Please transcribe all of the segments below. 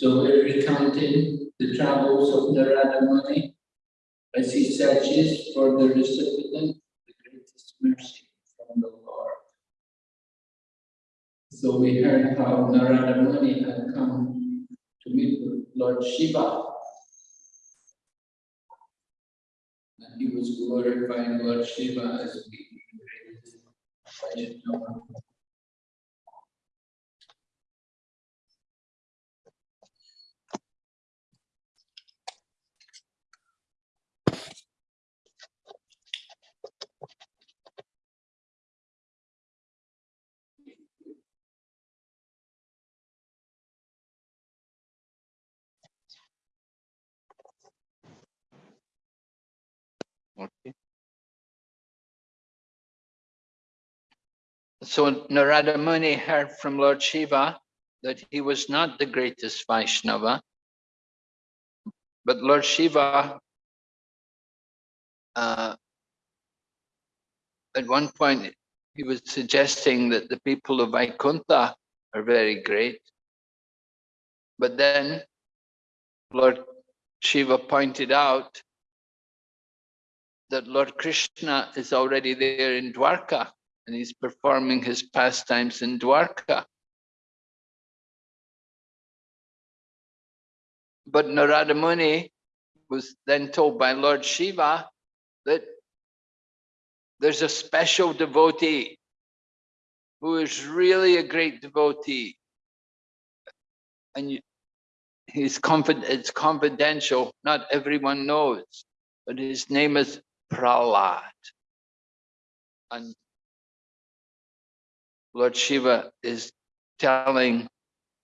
So we're recounting the travels of Narada Muni as he searches for the recipient of the greatest mercy from the Lord. So we heard how Narada Muni had come to meet with Lord Shiva. And he was glorifying Lord Shiva as the I need. So Narada Muni heard from Lord Shiva that he was not the greatest Vaishnava, but Lord Shiva uh, at one point he was suggesting that the people of Vaikuntha are very great. But then Lord Shiva pointed out that Lord Krishna is already there in Dwarka and he's performing his pastimes in Dwarka. But Narada Muni was then told by Lord Shiva that there's a special devotee who is really a great devotee. And you, he's confident, it's confidential, not everyone knows, but his name is Prahlad. And Lord Shiva is telling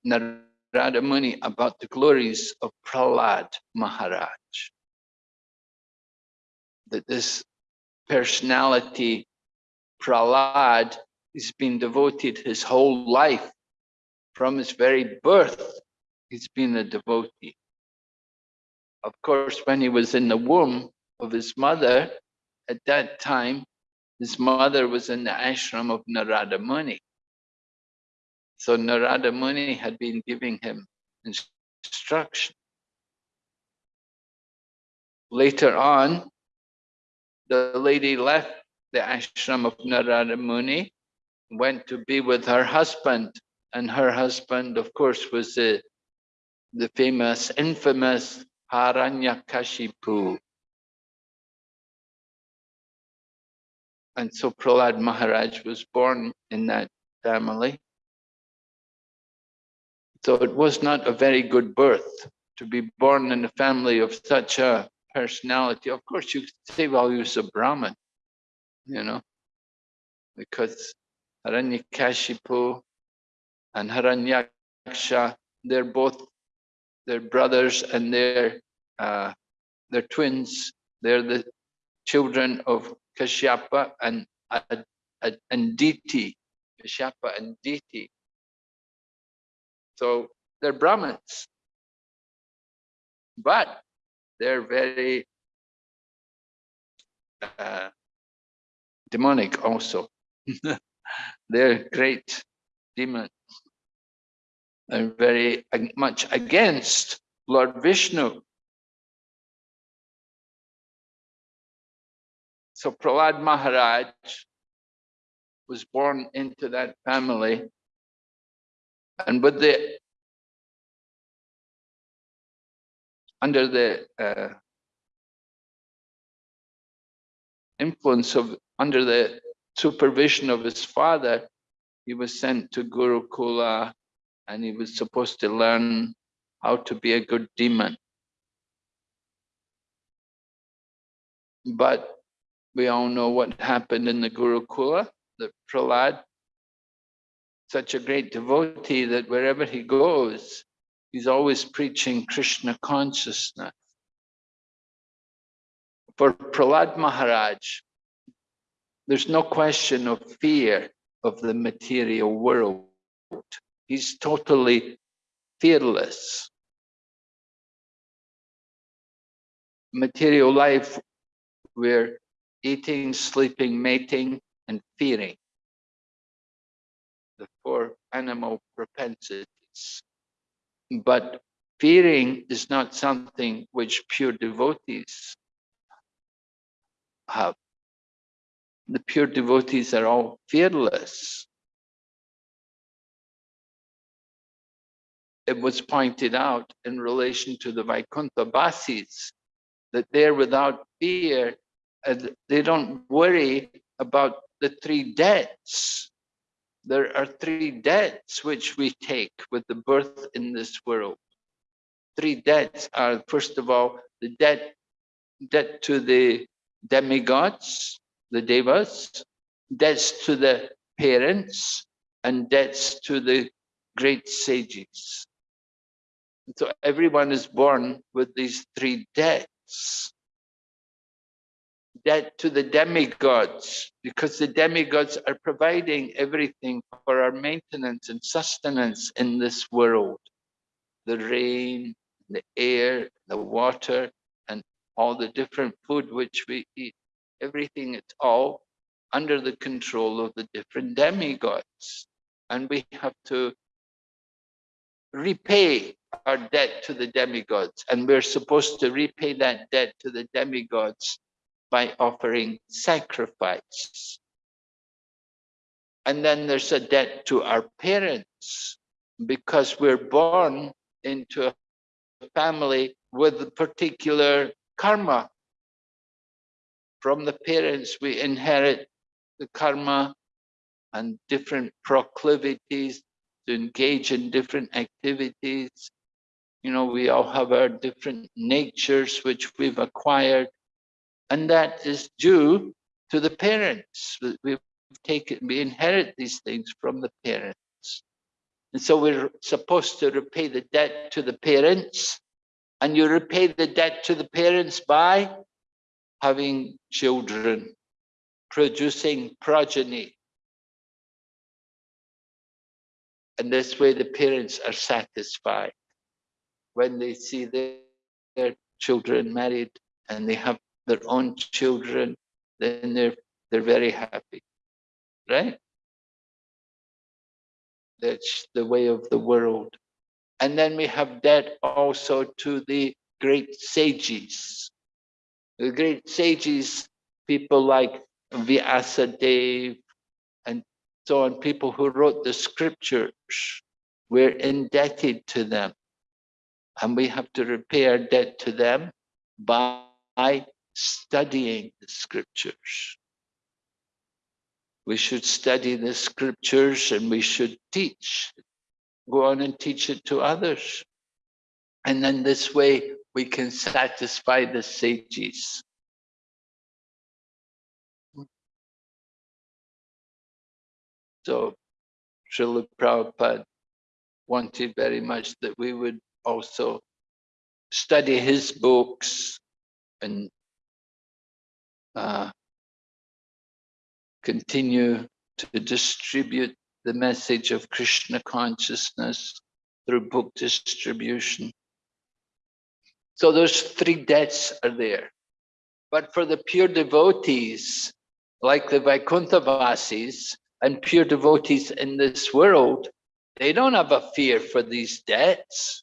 Narada Muni about the glories of Prahlad Maharaj. That this personality, Prahlad, has been devoted his whole life. From his very birth, he's been a devotee. Of course, when he was in the womb of his mother, at that time, his mother was in the ashram of Narada Muni. So Narada Muni had been giving him instruction. Later on, the lady left the ashram of Narada Muni, went to be with her husband, and her husband, of course, was the, the famous, infamous Hiranyakashipu. And so Prahlad Maharaj was born in that family. So it was not a very good birth to be born in a family of such a personality. Of course, you say, well, he was a Brahmin, you know, because Hiranyakashipu and Hiranyaksha, they're both, they're brothers and they're, uh, they're twins. They're the children of Kashyapa and, and, Diti, Kashyapa and Diti. So they're Brahmins, but they're very uh, demonic also. they're great demons and very much against Lord Vishnu. So Prahlad Maharaj was born into that family. And with the under the uh, influence of under the supervision of his father he was sent to gurukula and he was supposed to learn how to be a good demon. But we all know what happened in the gurukula that prahlad such a great devotee that wherever he goes, he's always preaching Krishna consciousness. For Prahlad Maharaj, there's no question of fear of the material world. He's totally fearless. Material life, we're eating, sleeping, mating, and fearing the four animal propensities. But fearing is not something which pure devotees have. The pure devotees are all fearless. It was pointed out in relation to the Vaikuntha-vasis that they're without fear, Uh, and they don't worry about the three debts there are three debts which we take with the birth in this world. Three debts are, first of all, the debt, debt to the demigods, the devas, debts to the parents, and debts to the great sages. So everyone is born with these three debts debt to the demigods because the demigods are providing everything for our maintenance and sustenance in this world. The rain, the air, the water, and all the different food which we eat. Everything, it's all under the control of the different demigods. And we have to repay our debt to the demigods. And we're supposed to repay that debt to the demigods by offering sacrifice. And then there's a debt to our parents because we're born into a family with a particular karma. From the parents, we inherit the karma and different proclivities to engage in different activities. You know, we all have our different natures which we've acquired, and that is due to the parents. We- We've taken, we inherit these things from the parents. And so we're supposed to repay the debt to the parents, and you repay the debt to the parents by having children, producing progeny. And this way the parents are satisfied when they see their, their children married and they have their own children, then they're they're very happy. Right? That's the way of the world. And then we have debt also to the great sages. The great sages, people like Vyasadeva and so on, people who wrote the scriptures, we're indebted to them. And we have to repay our debt to them by studying the scriptures. We should study the scriptures and we should teach, go on and teach it to others. And then this way we can satisfy the sages. So Srila Prabhupada wanted very much that we would also study his books and uh, continue to distribute the message of Krishna consciousness through book distribution. So those three debts are there. But for the pure devotees, like the Vaikuntha-vasis and pure devotees in this world, they don't have a fear for these debts.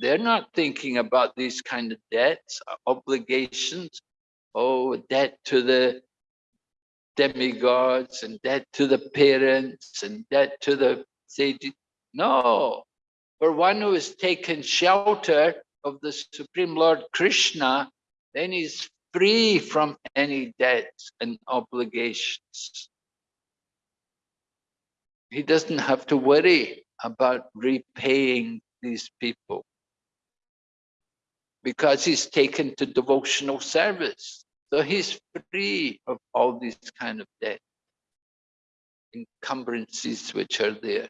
They're not thinking about these kind of debts, obligations, oh, debt to the demigods and debt to the parents and debt to the sages. No, for one who has taken shelter of the Supreme Lord Krishna, then he's free from any debts and obligations. He doesn't have to worry about repaying these people because he's taken to devotional service. So he's free of all these kind of debt, encumbrances which are there.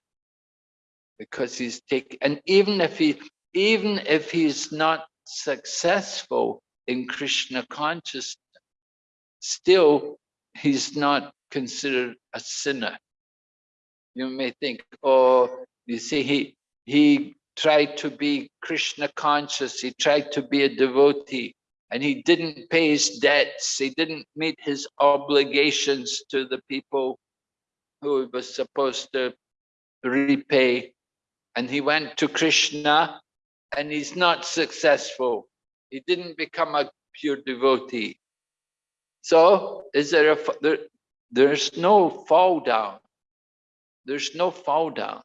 Because he's taken, and even if he, even if he's not successful in Krishna consciousness, still he's not considered a sinner. You may think, oh, you see, he he tried to be Krishna conscious, he tried to be a devotee, and he didn't pay his debts, he didn't meet his obligations to the people who he was supposed to repay. And he went to Krishna and he's not successful. He didn't become a pure devotee. So is there a, there, there's no fall down. There's no fall down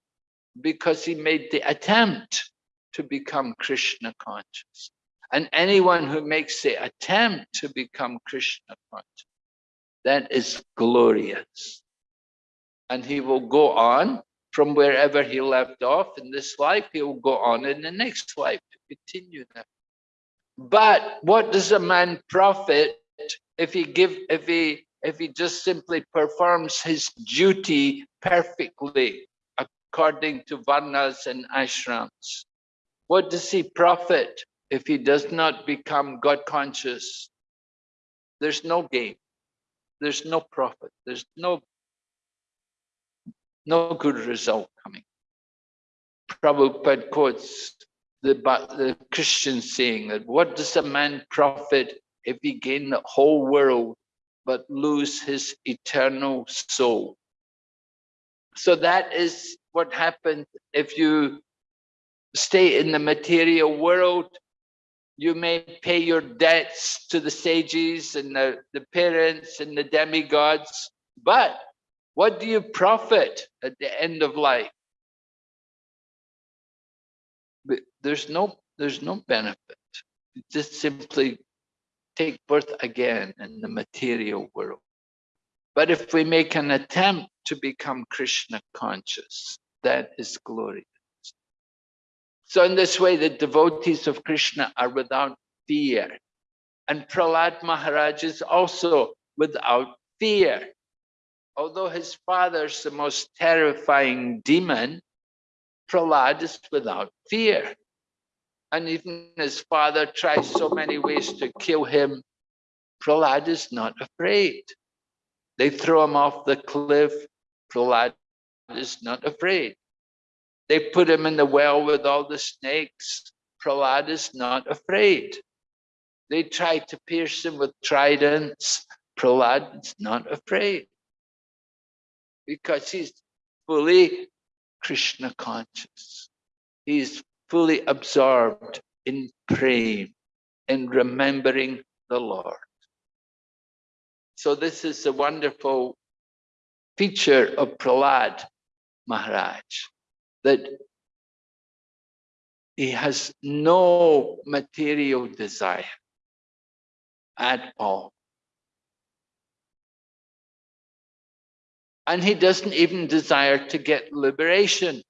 because he made the attempt to become Krishna conscious. And anyone who makes the attempt to become Krishna conscious, that is glorious. And he will go on from wherever he left off in this life, he will go on in the next life to continue that. But what does a man profit if he give if he if he just simply performs his duty perfectly according to varnas and ashrams? What does he profit if he does not become God conscious? There's no gain. There's no profit. There's no no good result coming. Prabhupada quotes the, the Christian saying that what does a man profit if he gain the whole world but lose his eternal soul? So that is what happens if you stay in the material world. You may pay your debts to the sages and the, the parents and the demigods, but what do you profit at the end of life? But there's no there's no benefit. You just simply take birth again in the material world. But if we make an attempt to become Krishna conscious, that is glorious. So in this way, the devotees of Krishna are without fear. And Prahlad Maharaj is also without fear. Although his father is the most terrifying demon, Prahlad is without fear. And even his father tries so many ways to kill him, Prahlad is not afraid. They throw him off the cliff, Prahlad is not afraid. They put him in the well with all the snakes, Prahlad is not afraid. They try to pierce him with tridents, Prahlad is not afraid. Because he's fully Krishna conscious. He's fully absorbed in praying and remembering the Lord. So this is a wonderful feature of Prahlad Maharaj, that he has no material desire at all. And he doesn't even desire to get liberation.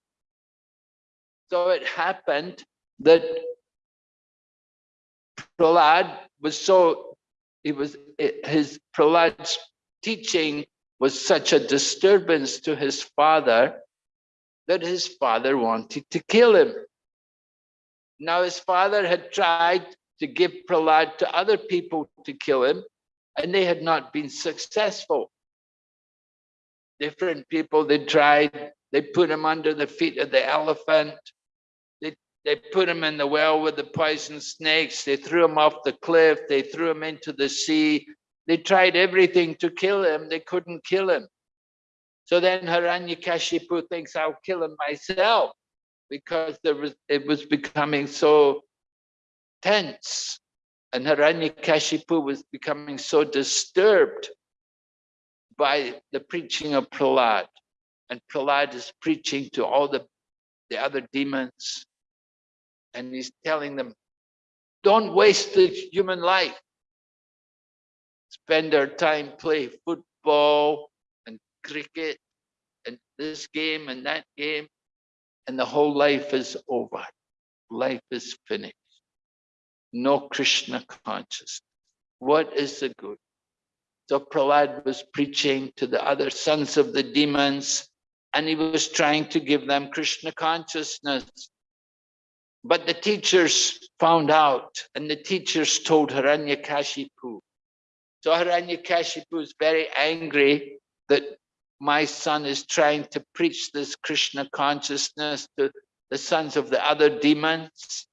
So it happened that Prahlad was so, it was, his Prahlad's teaching was such a disturbance to his father that his father wanted to kill him. Now his father had tried to give Prahlad to other people to kill him, and they had not been successful. Different people, they tried, they put him under the feet of the elephant, they, they put him in the well with the poison snakes, they threw him off the cliff, they threw him into the sea, they tried everything to kill him, they couldn't kill him. So then Hiranyakashipu thinks, I'll kill him myself because there was it was becoming so tense. And Hiranyakashipu was becoming so disturbed by the preaching of Prahlad. And Prahlad is preaching to all the, the other demons. And he's telling them, don't waste the human life. Spend our time play football cricket and this game and that game. And the whole life is over. Life is finished no Krishna consciousness. What is the good? So Prahlad was preaching to the other sons of the demons and he was trying to give them Krishna consciousness. But the teachers found out and the teachers told Hiranyakashipu. So Hiranyakashipu is very angry that my son is trying to preach this Krishna consciousness to the sons of the other demons.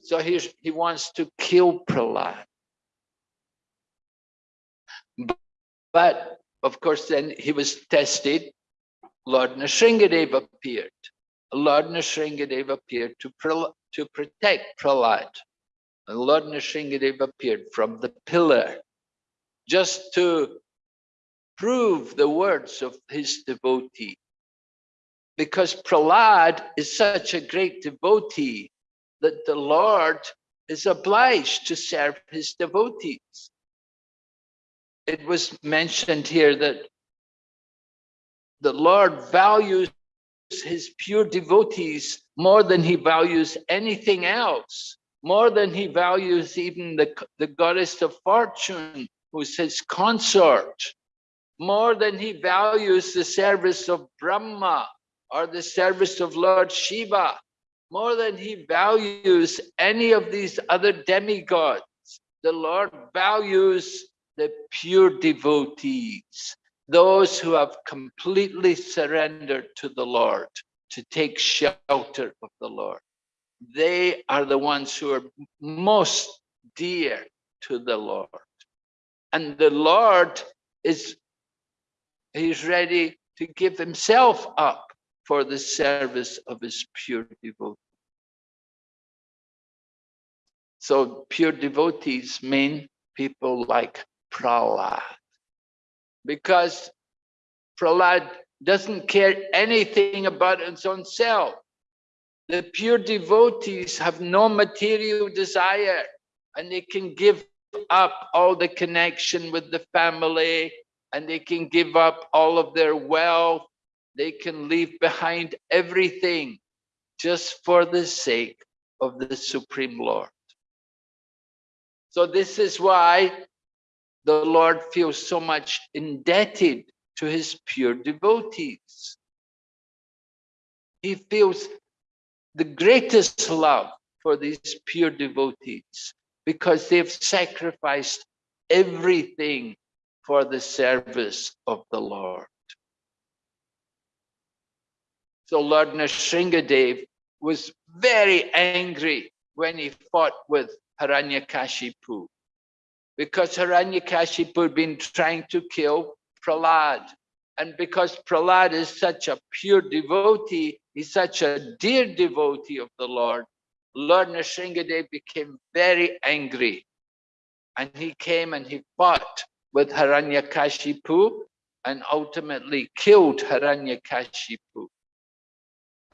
So he, he wants to kill Prahlad. But of course, then he was tested. Lord Nrsingadev appeared. Lord Nrsingadev appeared to, to protect Prahlad. Lord Nrsingadev appeared from the pillar just to prove the words of his devotee. Because Prahlad is such a great devotee that the Lord is obliged to serve his devotees. It was mentioned here that the Lord values his pure devotees more than he values anything else, more than he values even the, the goddess of fortune, who's his consort, more than he values the service of Brahma or the service of Lord Shiva more than he values any of these other demigods. The Lord values the pure devotees, those who have completely surrendered to the Lord, to take shelter of the Lord. They are the ones who are most dear to the Lord. And the Lord is, he's ready to give himself up for the service of his pure devotee. So pure devotees mean people like Prahlad. Because Prahlad doesn't care anything about his own self. The pure devotees have no material desire and they can give up all the connection with the family, and they can give up all of their wealth. They can leave behind everything just for the sake of the Supreme Lord. So this is why the Lord feels so much indebted to his pure devotees. He feels the greatest love for these pure devotees because they've sacrificed everything for the service of the Lord. So Lord Nrsingadev was very angry when he fought with Hiranyakashipu because Hiranyakashipu had been trying to kill Prahlad. And because Prahlad is such a pure devotee, he's such a dear devotee of the Lord, Lord Nrsingadev became very angry. And he came and he fought with Hiranyakashipu and ultimately killed Hiranyakashipu.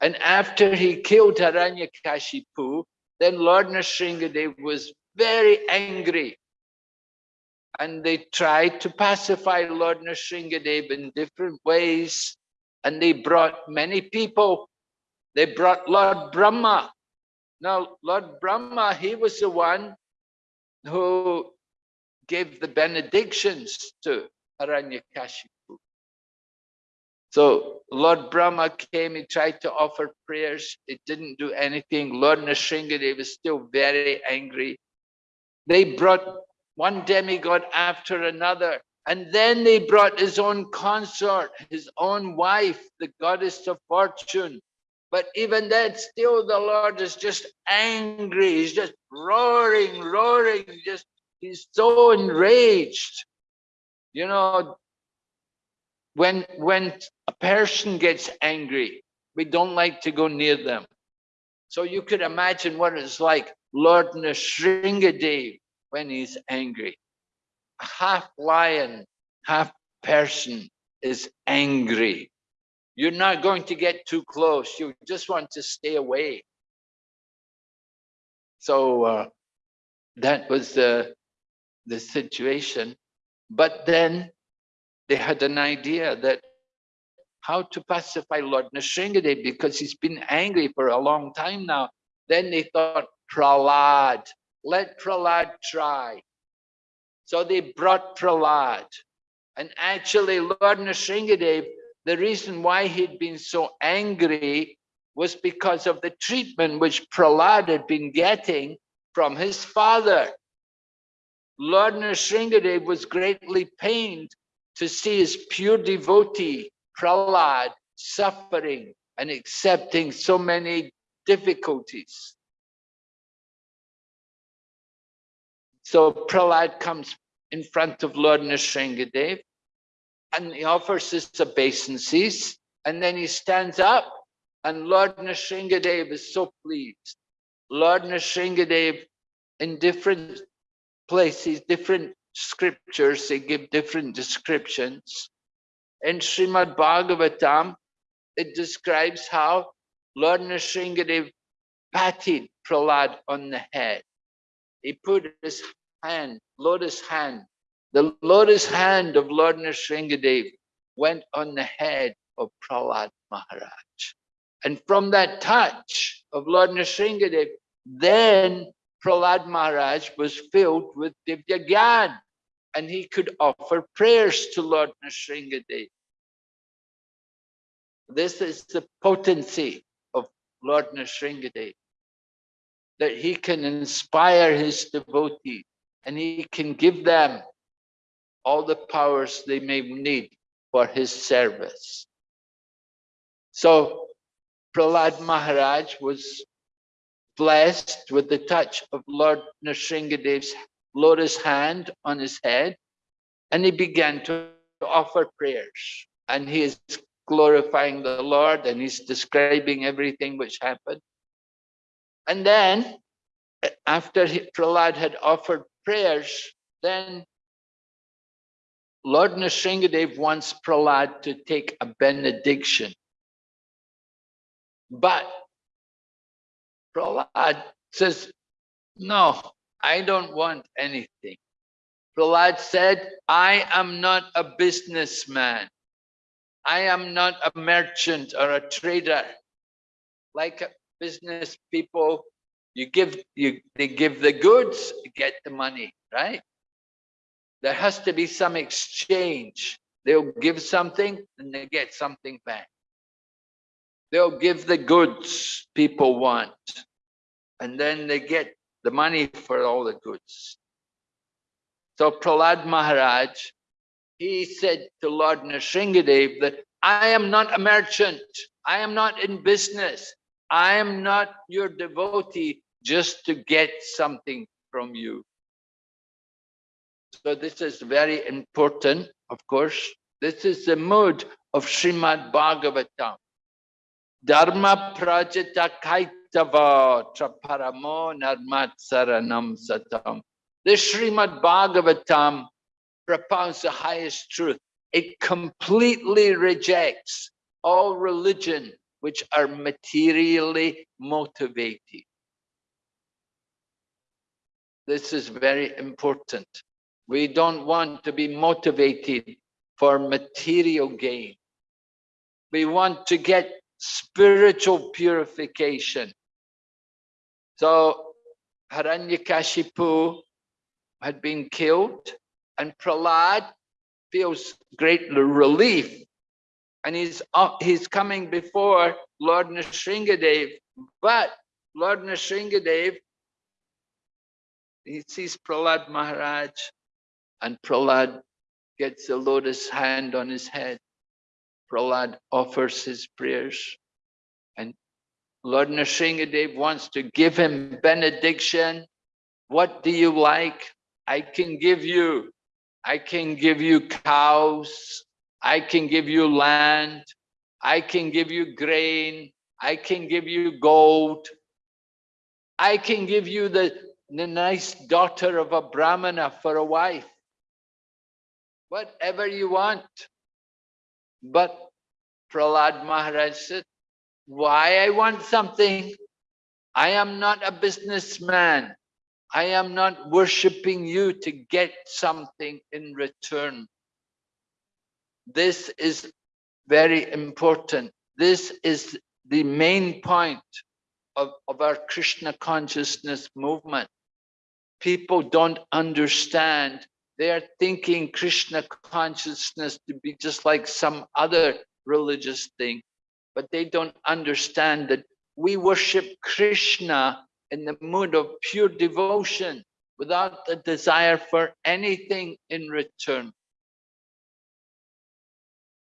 And after he killed Hiranyakashipu, then Lord Nrsingadev was very angry. And they tried to pacify Lord Nrsingadev in different ways. And they brought many people. They brought Lord Brahma. Now, Lord Brahma, he was the one who gave the benedictions to Hiranyakashipu. So Lord Brahma came, he tried to offer prayers, it didn't do anything. Lord Nrsingadev was still very angry. They brought one demigod after another, and then they brought his own consort, his own wife, the goddess of fortune. But even then, still the Lord is just angry. He's just roaring, roaring, just he's so enraged. You know, when when a person gets angry, we don't like to go near them. So you could imagine what it's like Lord Nrsingadev when he's angry. Half lion, half person is angry. You're not going to get too close. You just want to stay away. So uh, that was the, the situation. But then they had an idea that how to pacify Lord Nrsingadev because he's been angry for a long time now. Then they thought, Prahlad, let Prahlad try. So they brought Prahlad. And actually, Lord Nrsingadev, the reason why he'd been so angry was because of the treatment which Prahlad had been getting from his father. Lord Nrsingadev was greatly pained to see his pure devotee, Prahlad, suffering and accepting so many difficulties. So Prahlad comes in front of Lord Nrsingadev and he offers his obeisances and then he stands up and Lord Nrsingadev is so pleased. Lord Nrsingadev in different places, different scriptures, they give different descriptions. In Srimad Bhagavatam, it describes how Lord Nrsingadev patted Prahlad on the head he put his hand, lotus hand, the lotus hand of Lord Nrsingadev went on the head of Prahlad Maharaj. And from that touch of Lord Nrsingadev, then Prahlad Maharaj was filled with Divya Gyan and he could offer prayers to Lord Nrsingadev. This is the potency of Lord Nrsingadev that he can inspire his devotees and he can give them all the powers they may need for his service. So Prahlad Maharaj was blessed with the touch of Lord Nrsingadev's lotus hand on his head and he began to offer prayers and he is glorifying the Lord and he's describing everything which happened. And then after Prahlad had offered prayers, then Lord Nrsingadev wants Prahlad to take a benediction. But Prahlad says, no, I don't want anything. Prahlad said, I am not a businessman. I am not a merchant or a trader. Like business people, you give you they give the goods, get the money, right? There has to be some exchange. They'll give something and they get something back. They'll give the goods people want, and then they get the money for all the goods. So Prahlad Maharaj, he said to Lord Nrsingadev that I am not a merchant, I am not in business, I am not your devotee just to get something from you. So this is very important, of course. This is the mood of Srimad Bhagavatam. Dharma prajita kaitava traparamo narmat saranam satam. The Srimad Bhagavatam propounds the highest truth. It completely rejects all religion which are materially motivated. This is very important. We don't want to be motivated for material gain. We want to get spiritual purification. So Hiranyakashipu had been killed and Prahlad feels great relief and he's up, he's coming before Lord Nrsingadev but Lord Nrsingadev he sees Prahlad Maharaj and Prahlad gets a lotus hand on his head Prahlad offers his prayers. And Lord Nrsingadev wants to give him benediction. What do you like? I can give you, I can give you cows, I can give you land, I can give you grain, I can give you gold, I can give you the, the nice daughter of a Brahmana for a wife. Whatever you want. But Prahlad Maharaj said, why I want something? I am not a businessman. I am not worshipping you to get something in return. This is very important. This is the main point of, of our Krishna consciousness movement. People don't understand. They are thinking Krishna consciousness to be just like some other religious thing, but they don't understand that we worship Krishna in the mood of pure devotion without the desire for anything in return.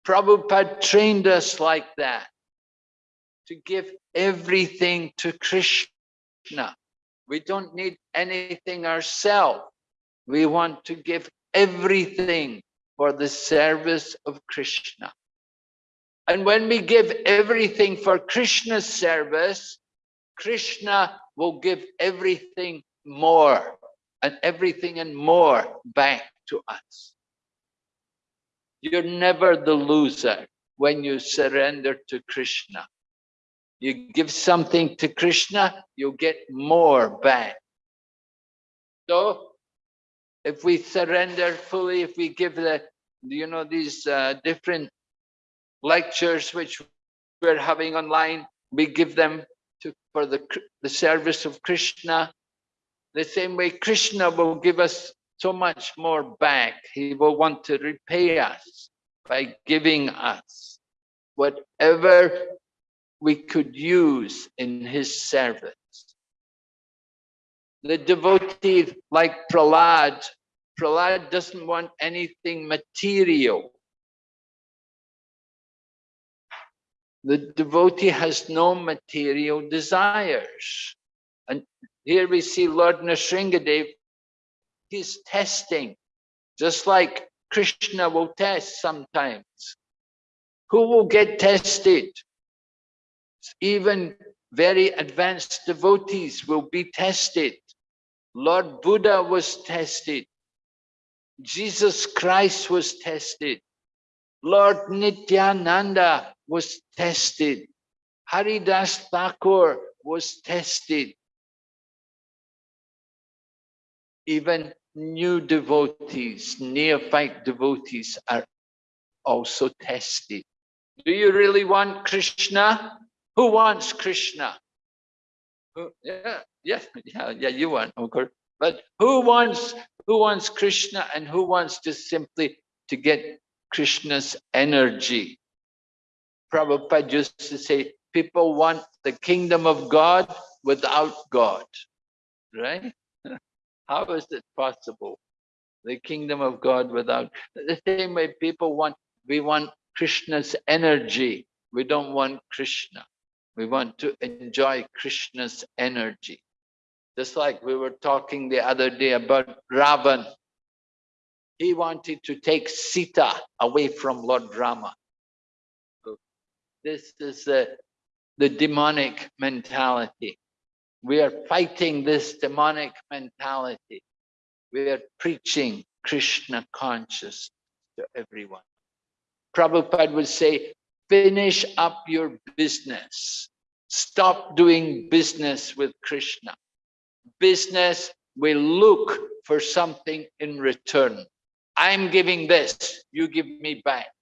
Prabhupada trained us like that, to give everything to Krishna. We don't need anything ourselves. We want to give everything for the service of Krishna. And when we give everything for Krishna's service, Krishna will give everything more and everything and more back to us. You're never the loser when you surrender to Krishna. You give something to Krishna, you get more back. So if we surrender fully, if we give the, you know, these uh, different lectures which we're having online, we give them to, for the, the service of Krishna. The same way Krishna will give us so much more back. He will want to repay us by giving us whatever we could use in his service. The devotee like Prahlad, Prahlad doesn't want anything material. The devotee has no material desires. And here we see Lord Nrsingadev, he's testing, just like Krishna will test sometimes. Who will get tested? Even very advanced devotees will be tested. Lord Buddha was tested. Jesus Christ was tested. Lord Nityananda was tested. Haridas Thakur was tested. Even new devotees, neophyte devotees are also tested. Do you really want Krishna? Who wants Krishna? Who- Yeah, yeah, yeah, yeah, you want, course. But who wants, who wants Krishna and who wants just simply to get Krishna's energy? Prabhupada used to say, people want the kingdom of God without God, right? How is it possible? The kingdom of God without, the same way people want, we want Krishna's energy. We don't want Krishna. We want to enjoy Krishna's energy. Just like we were talking the other day about Ravan. He wanted to take Sita away from Lord Rama. This is the, the demonic mentality. We are fighting this demonic mentality. We are preaching Krishna consciousness to everyone. Prabhupada would say, finish up your business. Stop doing business with Krishna. Business will look for something in return. I'm giving this, you give me back.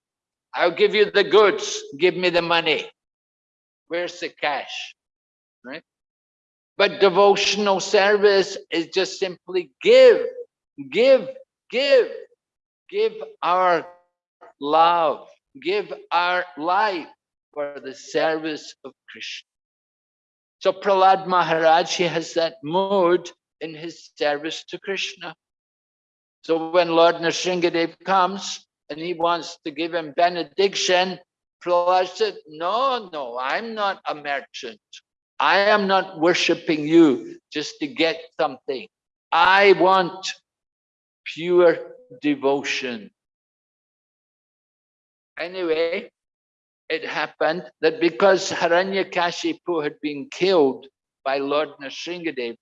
I'll give you the goods, give me the money. Where's the cash? Right? But devotional service is just simply give, give, give, give our love, give our life for the service of Krishna. So Prahlad Maharaj, he has that mood in his service to Krishna. So when Lord Nrsingadev comes and he wants to give him benediction, Prahlad said, no, no, I'm not a merchant. I am not worshipping you just to get something. I want pure devotion. Anyway, it happened that because Hiranyakashipu had been killed by Lord Nrsingadev,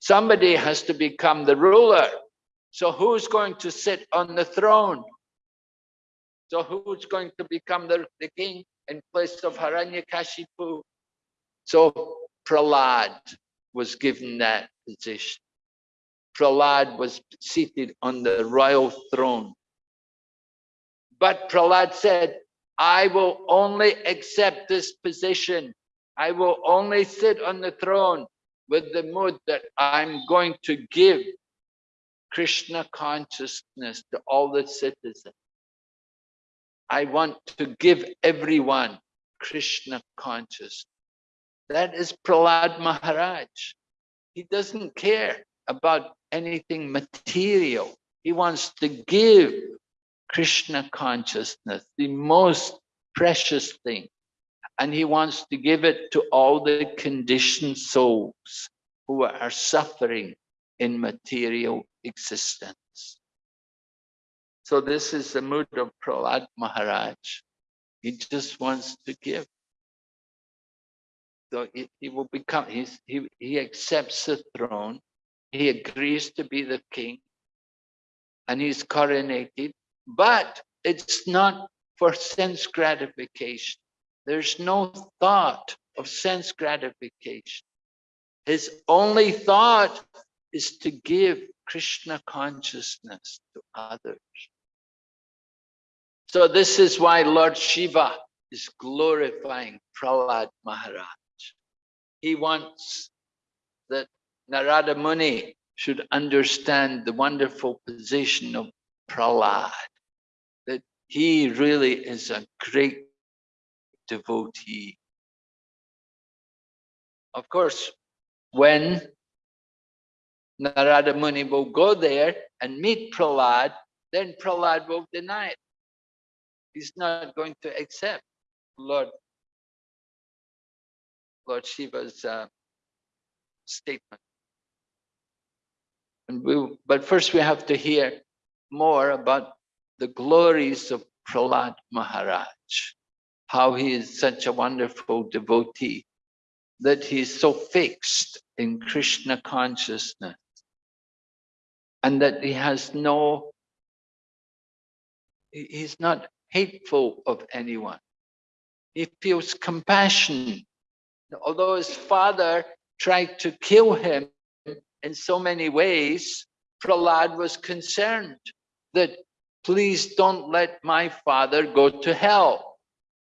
somebody has to become the ruler. So who's going to sit on the throne? So who's going to become the, the king in place of Hiranyakashipu? So Prahlad was given that position. Prahlad was seated on the royal throne. But Prahlad said, I will only accept this position. I will only sit on the throne with the mood that I'm going to give Krishna consciousness to all the citizens. I want to give everyone Krishna consciousness. That is Prahlad Maharaj. He doesn't care about anything material. He wants to give Krishna consciousness, the most precious thing. And he wants to give it to all the conditioned souls who are suffering in material existence. So this is the mood of Prahlad Maharaj. He just wants to give. So he, he will become, he's, he, he accepts the throne, he agrees to be the king, and he's coronated, but it's not for sense gratification. There's no thought of sense gratification. His only thought is to give Krishna consciousness to others. So this is why Lord Shiva is glorifying Prahlad Maharaj. He wants that Narada Muni should understand the wonderful position of Prahlad, that he really is a great devotee. Of course, when Narada Muni will go there and meet Prahlad, then Prahlad will deny it. He's not going to accept Lord, Lord Shiva's uh, statement. And we, but first we have to hear more about the glories of Prahlad Maharaj, how he is such a wonderful devotee, that he is so fixed in Krishna consciousness, and that he has no, he's not hateful of anyone. He feels compassion. Although his father tried to kill him in so many ways, Prahlad was concerned that please don't let my father go to hell.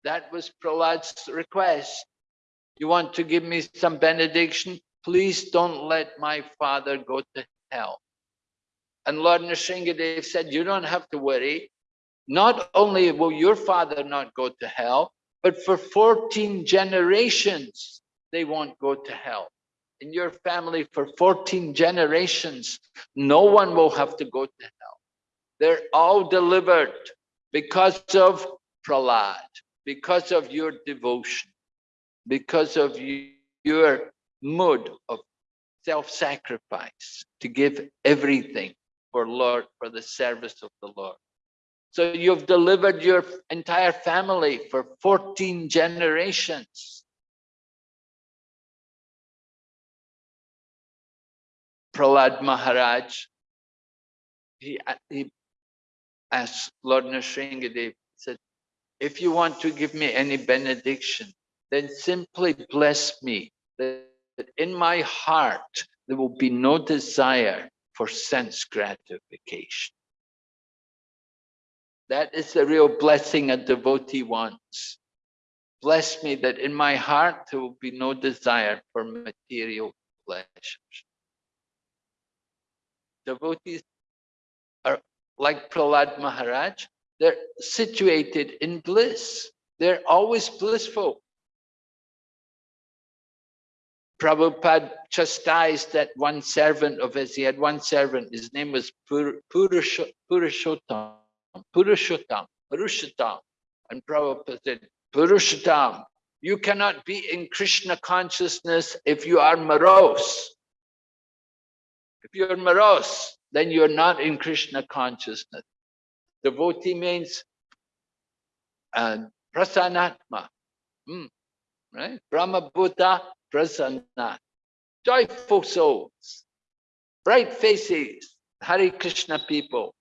That was Prahlad's request. You want to give me some benediction? Please don't let my father go to hell. And Lord Nrsingadev said, you don't have to worry. Not only will your father not go to hell, but for 14 generations, they won't go to hell. In your family, for 14 generations, no one will have to go to hell. They're all delivered because of Prahlad, because of your devotion, because of you, your mood of self-sacrifice to give everything for Lord, for the service of the Lord. So you've delivered your entire family for 14 generations. Prahlad Maharaj, he, uh, he asked Lord Nrsingadev, said, if you want to give me any benediction, then simply bless me that in my heart there will be no desire for sense gratification. That is the real blessing a devotee wants. Bless me that in my heart there will be no desire for material pleasures. Devotees are like Prahlad Maharaj, they're situated in bliss. They're always blissful. Prabhupada chastised that one servant of his. He had one servant, his name was Pur Purush Purushottam, Purushottam, Purushottam. And Prabhupada said, Purushottam, you cannot be in Krishna consciousness if you are morose. If you're morose, then you're not in Krishna consciousness. Devotee means uh, prasanatma, mm, right? Brahma Buddha prasanna, joyful souls, bright faces, Hare Krishna people,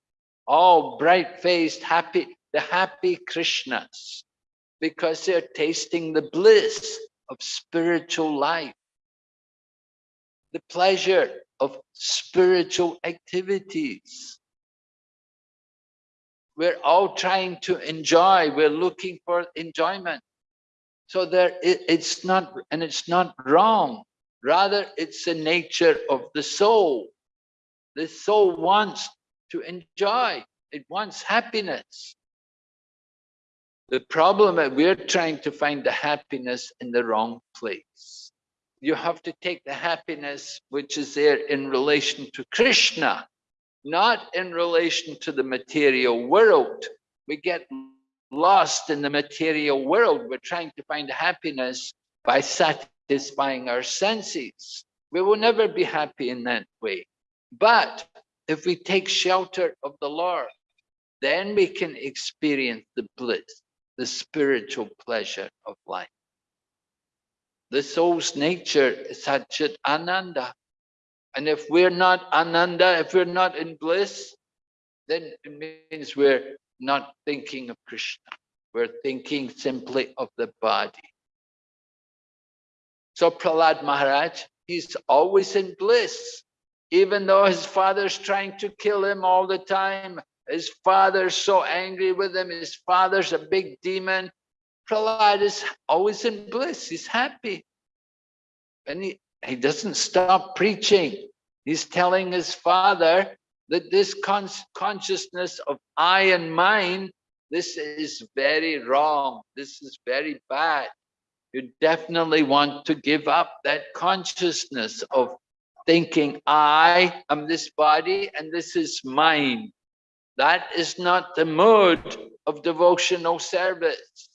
all bright-faced, happy, the happy Krishnas, because they're tasting the bliss of spiritual life, the pleasure of spiritual activities. We're all trying to enjoy, we're looking for enjoyment. So there, it, it's not, and it's not wrong. Rather, it's the nature of the soul. The soul wants to enjoy. It wants happiness. The problem is we're trying to find the happiness in the wrong place. You have to take the happiness which is there in relation to Krishna, not in relation to the material world. We get lost in the material world. We're trying to find happiness by satisfying our senses. We will never be happy in that way. But if we take shelter of the Lord, then we can experience the bliss, the spiritual pleasure of life. The soul's nature is Satchit Ananda. And if we're not Ananda, if we're not in bliss, then it means we're not thinking of Krishna. We're thinking simply of the body. So Prahlad Maharaj, he's always in bliss, even though his father's trying to kill him all the time. His father's so angry with him. His father's a big demon. Prahlad is always in bliss. He's happy. And he, he doesn't stop preaching. He's telling his father that this con consciousness of I and mine, this is very wrong. This is very bad. You definitely want to give up that consciousness of thinking I am this body and this is mine. That is not the mode of devotional service.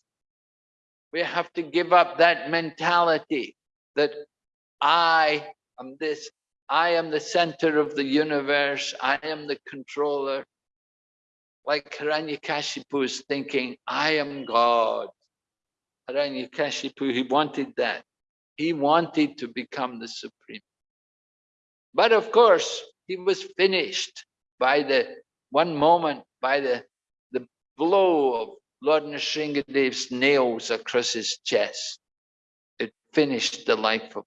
We have to give up that mentality that I am this I am the center of the universe. I am the controller. Like Hiranyakashipu is thinking, I am God. Hiranyakashipu, he wanted that. He wanted to become the supreme. But of course, he was finished by the one moment, by the, the blow of Lord Nrsingadev's nails across his chest. It finished the life of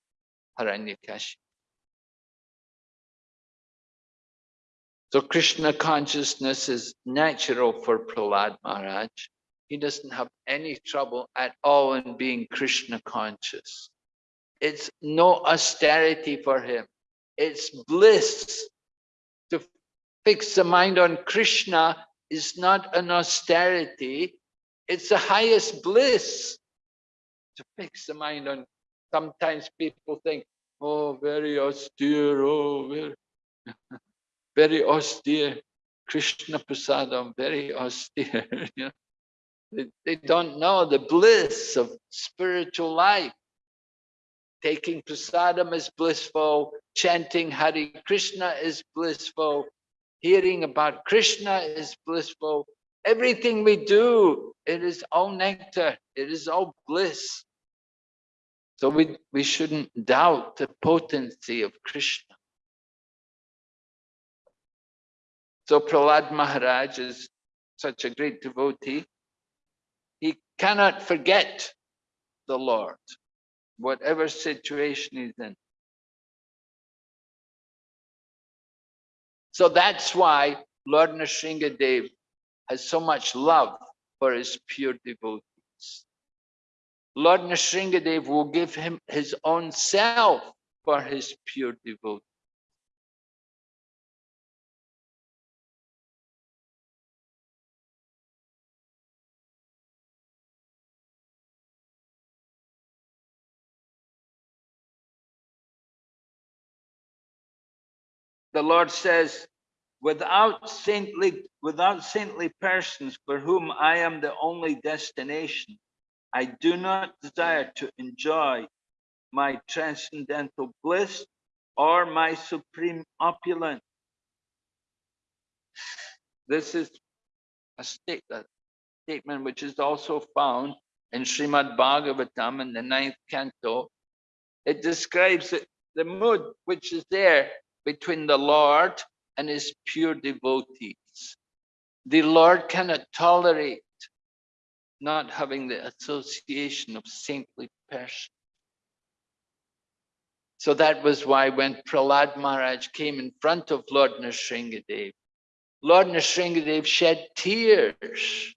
Hiranyakashipu. So Krishna consciousness is natural for Prahlad Maharaj. He doesn't have any trouble at all in being Krishna conscious. It's no austerity for him. It's bliss. To fix the mind on Krishna is not an austerity. It's the highest bliss. To fix the mind on, sometimes people think, oh, very austere, oh, very, very austere. Krishna Prasadam, very austere. they, they don't know the bliss of spiritual life. Taking prasadam is blissful, chanting Hare Krishna is blissful, hearing about Krishna is blissful. Everything we do, it is all nectar, it is all bliss. So we, we shouldn't doubt the potency of Krishna. So Prahlad Maharaj is such a great devotee. He cannot forget the Lord, whatever situation he's in. So that's why Lord Nrsingadev has so much love for his pure devotees. Lord Nrsingadev will give him his own self for his pure devotees. the Lord says, without saintly, without saintly persons for whom I am the only destination, I do not desire to enjoy my transcendental bliss or my supreme opulence. This is a, state, a statement which is also found in Srimad Bhagavatam in the ninth canto. It describes the mood which is there between the Lord and his pure devotees. The Lord cannot tolerate not having the association of saintly persons. So that was why when Prahlad Maharaj came in front of Lord Nrsingadev, Lord Nrsingadev shed tears.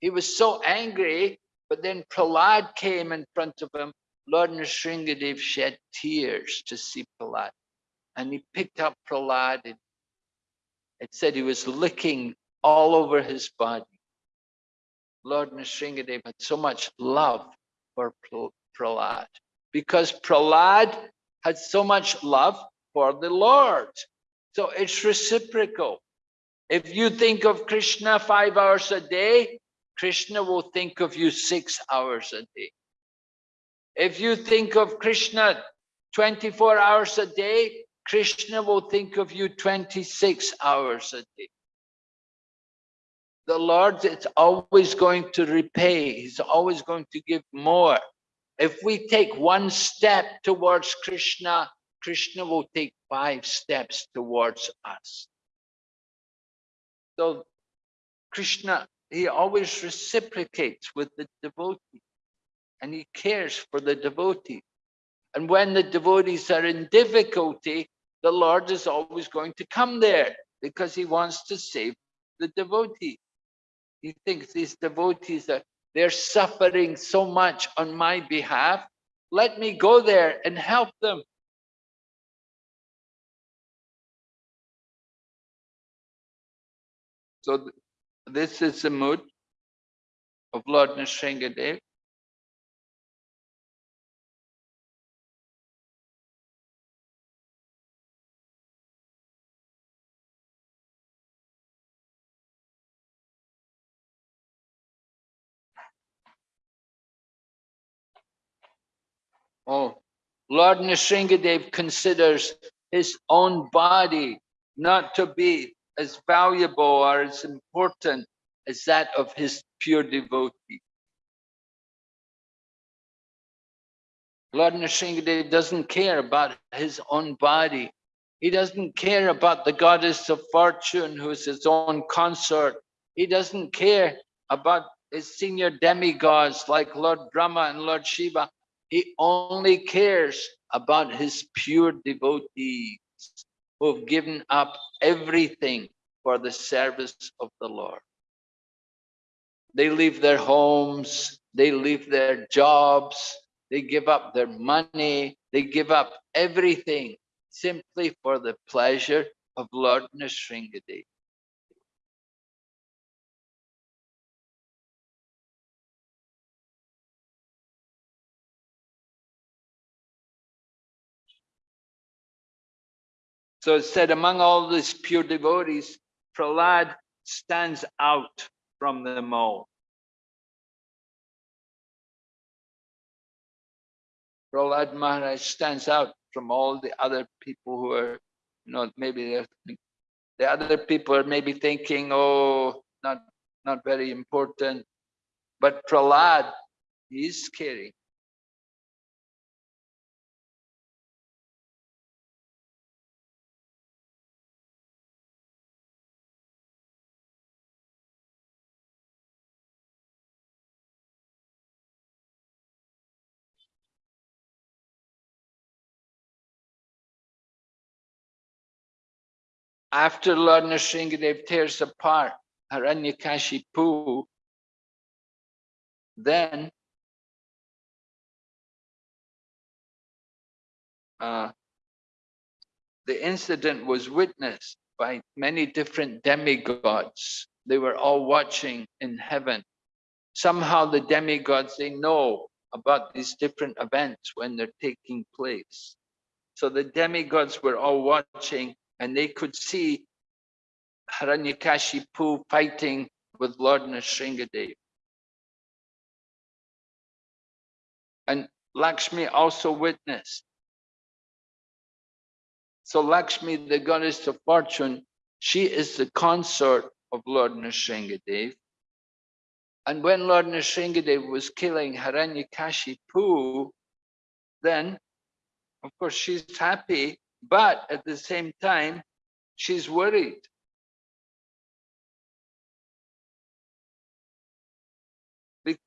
He was so angry, but then Prahlad came in front of him. Lord Nrsingadev shed tears to see Prahlad and he picked up Prahlad. And it said he was licking all over his body. Lord Nrsingadev had so much love for Prahlad because Prahlad had so much love for the Lord. So it's reciprocal. If you think of Krishna five hours a day, Krishna will think of you six hours a day. If you think of Krishna 24 hours a day, Krishna will think of you 26 hours a day. The Lord is always going to repay. He's always going to give more. If we take one step towards Krishna, Krishna will take five steps towards us. So Krishna, he always reciprocates with the devotee and he cares for the devotee. And when the devotees are in difficulty, the Lord is always going to come there because he wants to save the devotee. He thinks these devotees are they're suffering so much on my behalf. Let me go there and help them. So th this is the mood of Lord Nrsingadev. Oh, Lord Nrsingadev considers his own body not to be as valuable or as important as that of his pure devotee. Lord Nrsingadev doesn't care about his own body. He doesn't care about the goddess of fortune who is his own consort. He doesn't care about his senior demigods like Lord Brahma and Lord Shiva. He only cares about his pure devotees. who have given up everything for the service of the Lord. They leave their homes, they leave their jobs, they give up their money, they give up everything simply for the pleasure of Lord Nrsimhadev. So it said, among all these pure devotees, Prahlad stands out from them all. Prahlad Maharaj stands out from all the other people who are, you know, maybe the other people are maybe thinking, oh, not not very important. But Prahlad, he's scary. After Lord Nrsingadev tears apart Hiranyakashipu, then uh, the incident was witnessed by many different demigods. They were all watching in heaven. Somehow the demigods, they know about these different events when they're taking place. So the demigods were all watching and they could see Hiranyakashipu fighting with Lord Nrsingadev. And Lakshmi also witnessed. So Lakshmi, the goddess of fortune, she is the consort of Lord Nrsingadev. And when Lord Nrsingadev was killing Hiranyakashipu, then, of course, she's happy, but at the same time, she's worried.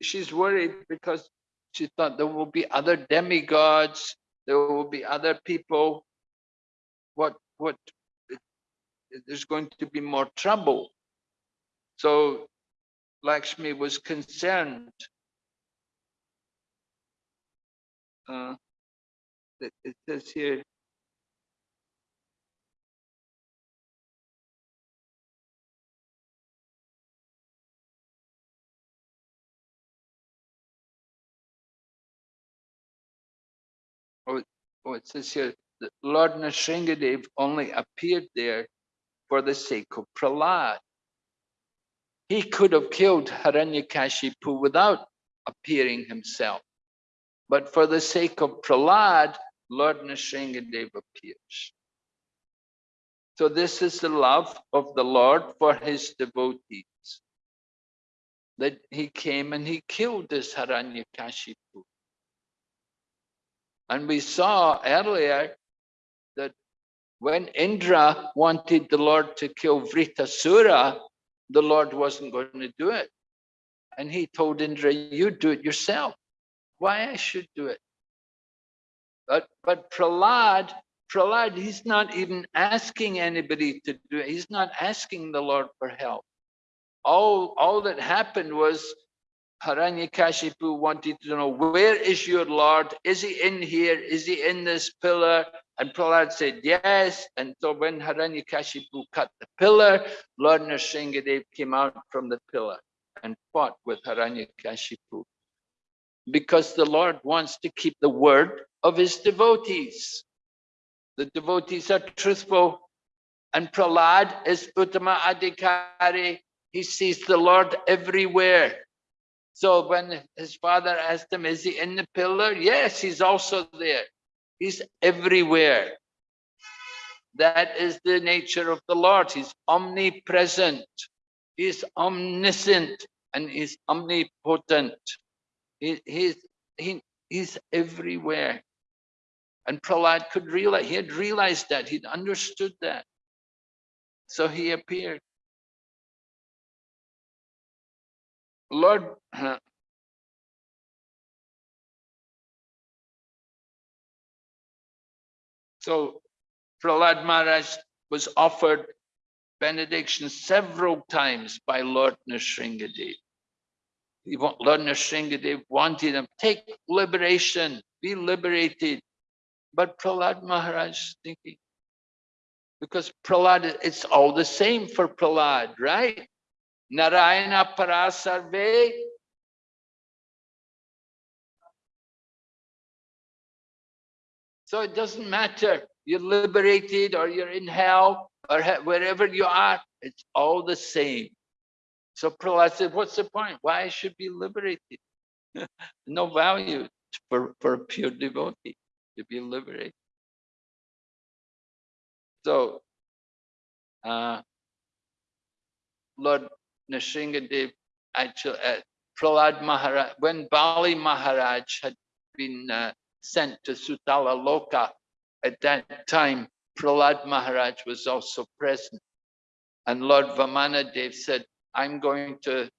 She's worried because she thought there will be other demigods, there will be other people. What, what, there's going to be more trouble. So Lakshmi was concerned. Uh, it says here, oh, it- says here, that Lord Nrsingadev only appeared there for the sake of Prahlad. He could have killed Hiranyakashipu without appearing himself. But for the sake of Prahlad, Lord Nrsingadev appears. So this is the love of the Lord for his devotees. That he came and he killed this Hiranyakashipu. And we saw earlier that when Indra wanted the Lord to kill Vritasura, the Lord wasn't going to do it. And he told Indra, you do it yourself. Why I should do it? But, but Prahlad, Prahlad, he's not even asking anybody to do it. He's not asking the Lord for help. All, all that happened was Hiranyakashipu wanted to know, where is your Lord? Is he in here? Is he in this pillar? And Prahlad said, yes. And so when Hiranyakashipu cut the pillar, Lord Nrsingadev came out from the pillar and fought with Hiranyakashipu. Because the Lord wants to keep the word of his devotees. The devotees are truthful. And Prahlad is Uttama Adhikari. He sees the Lord everywhere. So when his father asked him, is he in the pillar? Yes, he's also there. He's everywhere. That is the nature of the Lord. He's omnipresent. He's omniscient and he's omnipotent. He, he's, he, he's everywhere. And Prahlad could realize, he had realized that, he'd understood that. So he appeared. Lord, so Prahlad Maharaj was offered benediction several times by Lord Nrsingadev. Lord Nrsingadev wanted him, take liberation, be liberated. But Prahlad Maharaj thinking, because Prahlad, it's all the same for Prahlad, right? Narayana Parasarve. So it doesn't matter, you're liberated or you're in hell or wherever you are, it's all the same. So Prahlad said, what's the point? Why should be liberated? no value for, for a pure devotee to be liberated. So, uh, Lord Nrsingadev, actually, uh, Prahlad Maharaj, when Bali Maharaj had been uh, sent to Sutala Loka, at that time, Prahlad Maharaj was also present. And Lord Vamanadev said, I'm going to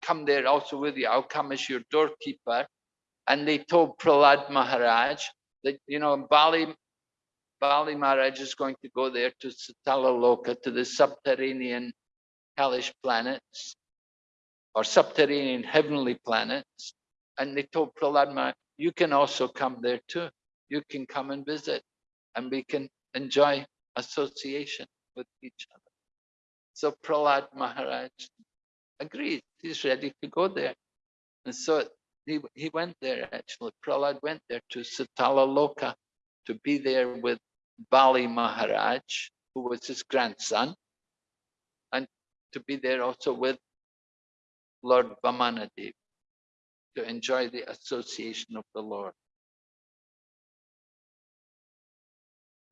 come there also with you. I'll come as your doorkeeper. And they told Prahlad Maharaj that, you know, Bali, Bali Maharaj is going to go there to Sutala Loka, to the subterranean hellish planets or subterranean heavenly planets. And they told Prahlad Maharaj, you can also come there too. You can come and visit and we can enjoy association with each other. So Prahlad Maharaj agreed, he's ready to go there. And so he, he went there actually, Prahlad went there to Sutala Loka to be there with Bali Maharaj, who was his grandson, and to be there also with Lord Vamanadev to enjoy the association of the Lord.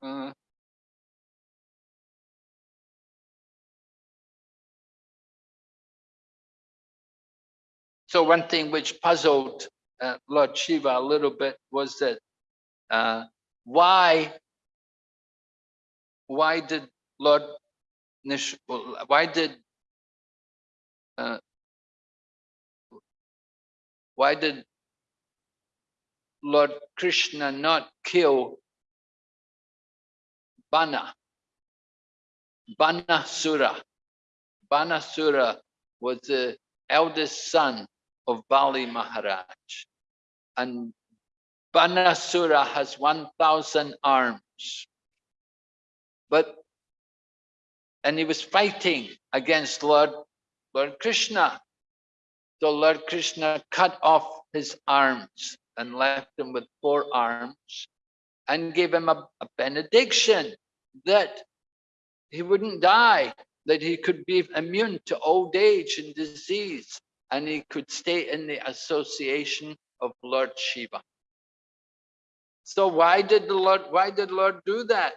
Uh, So one thing which puzzled uh, Lord Shiva a little bit was that uh, why why did Lord Nish why did uh, why did Lord Krishna not kill Bana Banasura Banasura was the eldest son of Bali Maharaj. And Banasura has 1,000 arms. But, and he was fighting against Lord, Lord Krishna. So Lord Krishna cut off his arms and left him with four arms and gave him a, a benediction that he wouldn't die, that he could be immune to old age and disease, and he could stay in the association of Lord Shiva. So why did the Lord, why did Lord do that?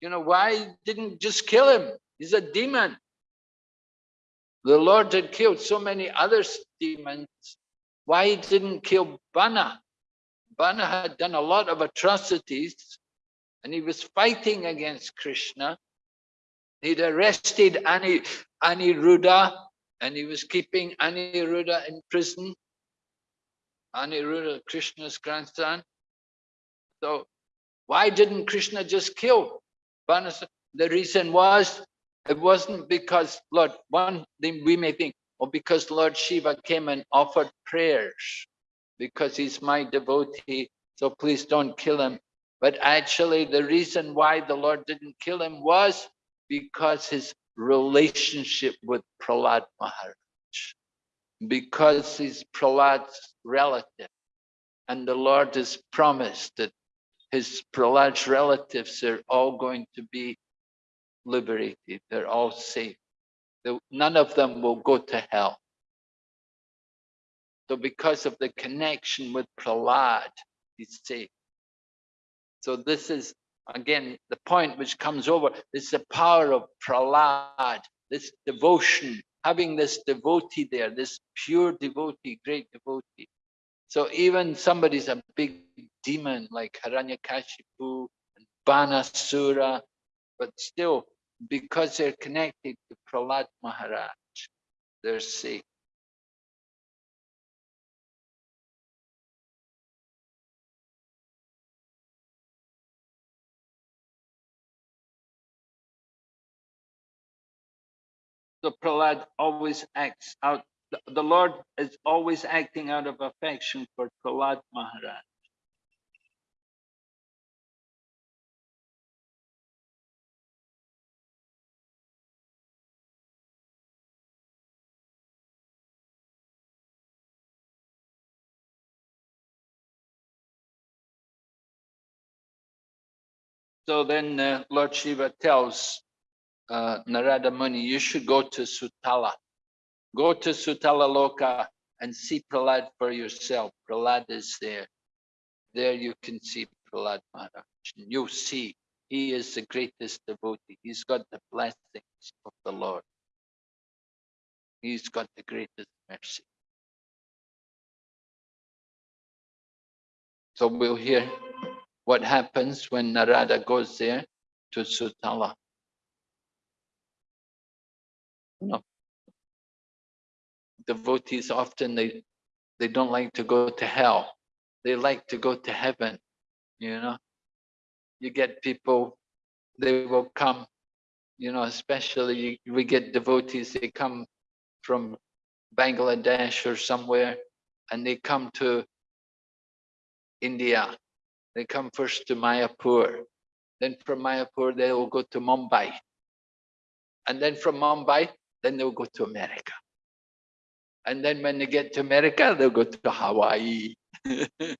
You know, why didn't just kill him? He's a demon. The Lord had killed so many other demons. Why he didn't kill Bana? Bana had done a lot of atrocities and he was fighting against Krishna. He'd arrested Ani, Aniruddha and he was keeping Aniruddha in prison. Aniruddha, Krishna's grandson. So why didn't Krishna just kill Banasa? The reason was, it wasn't because Lord, one thing we may think, or because Lord Shiva came and offered prayers, because he's my devotee, so please don't kill him. But actually the reason why the Lord didn't kill him was because his relationship with Prahlad Maharaj, because he's Prahlad's relative. And the Lord has promised that his Prahlad's relatives are all going to be liberated. They're all safe. None of them will go to hell. So because of the connection with Prahlad, he's safe. So this is, again, the point which comes over, this is the power of Prahlad, this devotion, having this devotee there, this pure devotee, great devotee. So even somebody's a big demon like Hiranyakashipu and Banasura, but still, because they're connected to Prahlad Maharaj, they're safe. the prahlad always acts out the lord is always acting out of affection for prahlad maharaj So then uh, Lord Shiva tells uh, Narada Muni, you should go to Sutala. Go to Sutala Loka and see Prahlad for yourself. Prahlad is there. There you can see Prahlad Maharaj. You'll see he is the greatest devotee. He's got the blessings of the Lord. He's got the greatest mercy. So we'll hear what happens when Narada goes there to Sutala. No. Devotees often they they don't like to go to hell. They like to go to heaven, you know. You get people, they will come, you know, especially we get devotees, they come from Bangladesh or somewhere and they come to India. They come first to Mayapur. Then from Mayapur, they will go to Mumbai. And then from Mumbai, then they'll go to America. And then when they get to America, they'll go to Hawaii.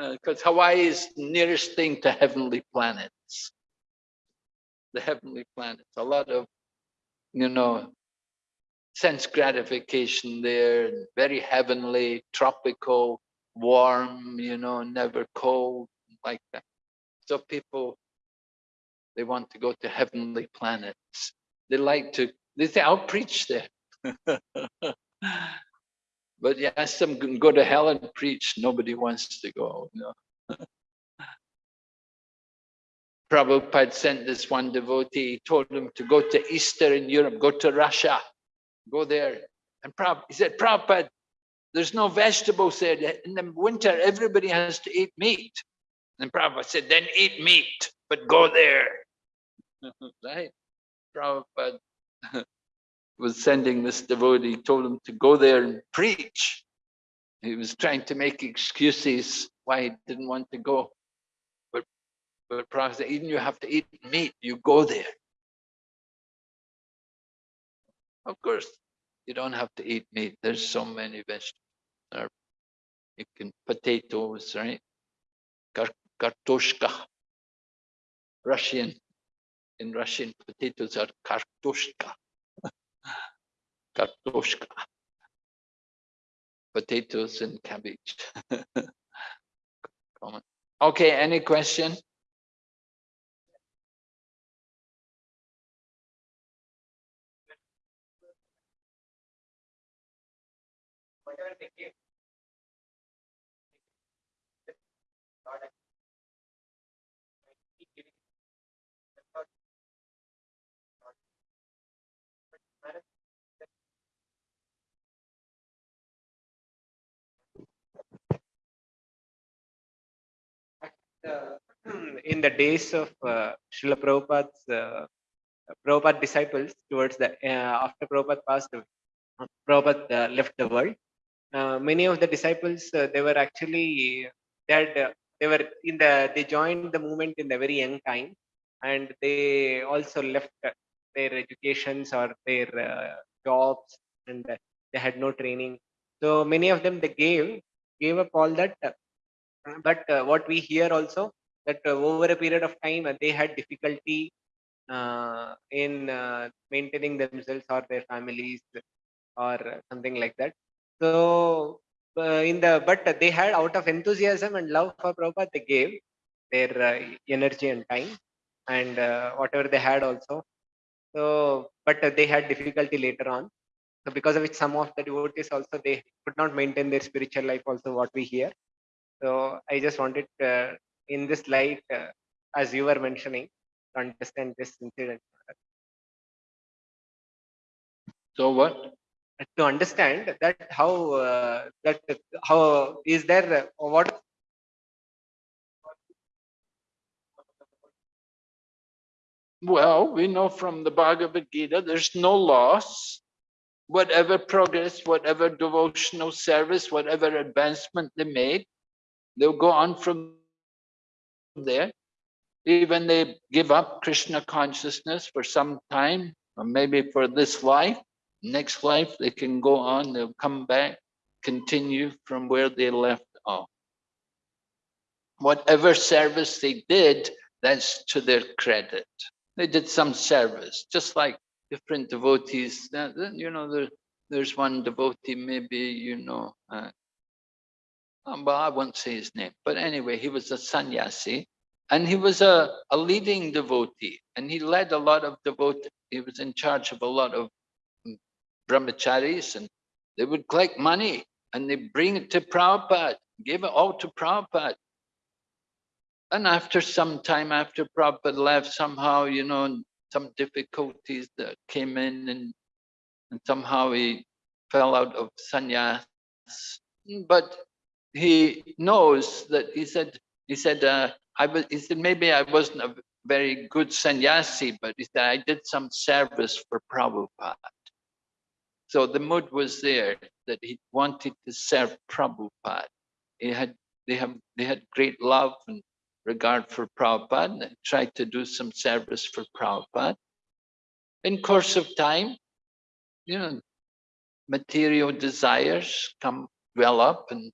Uh, because Hawaii is nearest thing to heavenly planets. The heavenly planets. A lot of, you know, sense gratification there, very heavenly, tropical, warm, you know, never cold, like that. So people, they want to go to heavenly planets. They like to, they say, I'll preach there. but you ask them go to hell and preach, nobody wants to go. You know? Prabhupada sent this one devotee, he told him to go to Easter in Europe, go to Russia, go there. And Prabhupada, he said, Prabhupada, there's no vegetables there. In the winter, everybody has to eat meat. And Prabhupada said, then eat meat, but go there. right? Prabhupada was sending this devotee, told him to go there and preach. He was trying to make excuses why he didn't want to go. But, but Prabhupada said, even you have to eat meat, you go there. Of course, you don't have to eat meat. There's so many vegetables. You can potatoes, right? Kar kartoshka. Russian. In Russian, potatoes are kartoshka. kartoshka. Potatoes and cabbage. Okay, any question? Uh, in the days of uh, Srila Prabhupada's uh, Prabhupada disciples towards the uh, after Prabhupada passed away, Prabhupada uh, left the world. Uh, many of the disciples uh, they were actually they uh, they were in the they joined the movement in the very young time, and they also left uh, their educations or their jobs, and they had no training. So many of them they gave gave up all that. but what we hear also that over a period of time they had difficulty uh, in uh, maintaining themselves or their families or something like that. So uh, in the but they had out of enthusiasm and love for Prabhupada, they gave their uh, energy and time and uh, whatever they had also. So but they had difficulty later on. So because of which some of the devotees also they could not maintain their spiritual life also what we hear. So I just wanted uh, in this light, uh, as you were mentioning, to understand this incident. So what? To understand that how uh, that how is there uh, what Well, we know from the Bhagavad Gita, there's no loss. Whatever progress, whatever devotional service, whatever advancement they make, they'll go on from there. Even they give up Krishna consciousness for some time, or maybe for this life, next life they can go on, they'll come back, continue from where they left off. Whatever service they did, that's to their credit. They did some service, just like different devotees. You know, there, there's one devotee, maybe, you know, uh, um, well, I won't say his name, but anyway, he was a sannyasi and he was a, a leading devotee and he led a lot of devotee. He was in charge of a lot of brahmacharis and they would collect money and they bring it to Prabhupada, give it all to Prabhupada. And after some time after Prabhupada left, somehow, you know, some difficulties that came in and, and somehow he fell out of sannyas. But he knows that he said, he said, uh, I was, he said, maybe I wasn't a very good sannyasi, but he said, I did some service for Prabhupada. So the mood was there that he wanted to serve Prabhupada. He had, they have, they had great love and regard for Prabhupada and tried to do some service for Prabhupada. In course of time, you know, material desires come well up and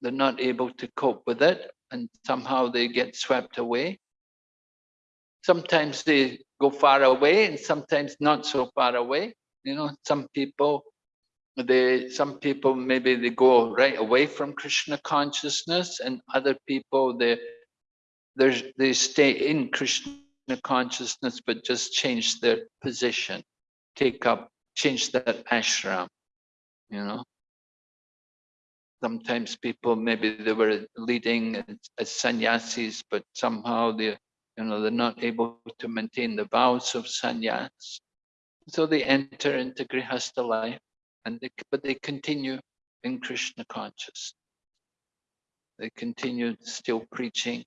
they're not able to cope with it and somehow they get swept away. Sometimes they go far away and sometimes not so far away. You know, some people, they, some people, maybe they go right away from Krishna consciousness and other people, they, they stay in Krishna consciousness, but just change their position, take up, change that ashram, you know. Sometimes people, maybe they were leading as, as sannyasis, but somehow they, you know, they're not able to maintain the vows of sannyas. So they enter into grihastha life, and they, but they continue in Krishna consciousness. They continue still preaching.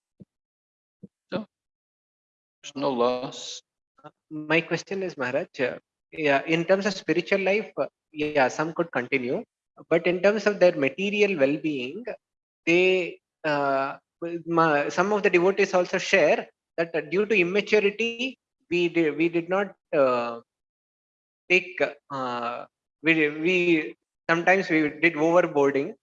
So there's no loss. My question is, Maharaj, uh, yeah, in terms of spiritual life, uh, yeah, some could continue, but in terms of their material well-being, they, uh, some of the devotees also share that uh, due to immaturity, we did, we did not uh, take, uh, we, we, sometimes we did overboarding.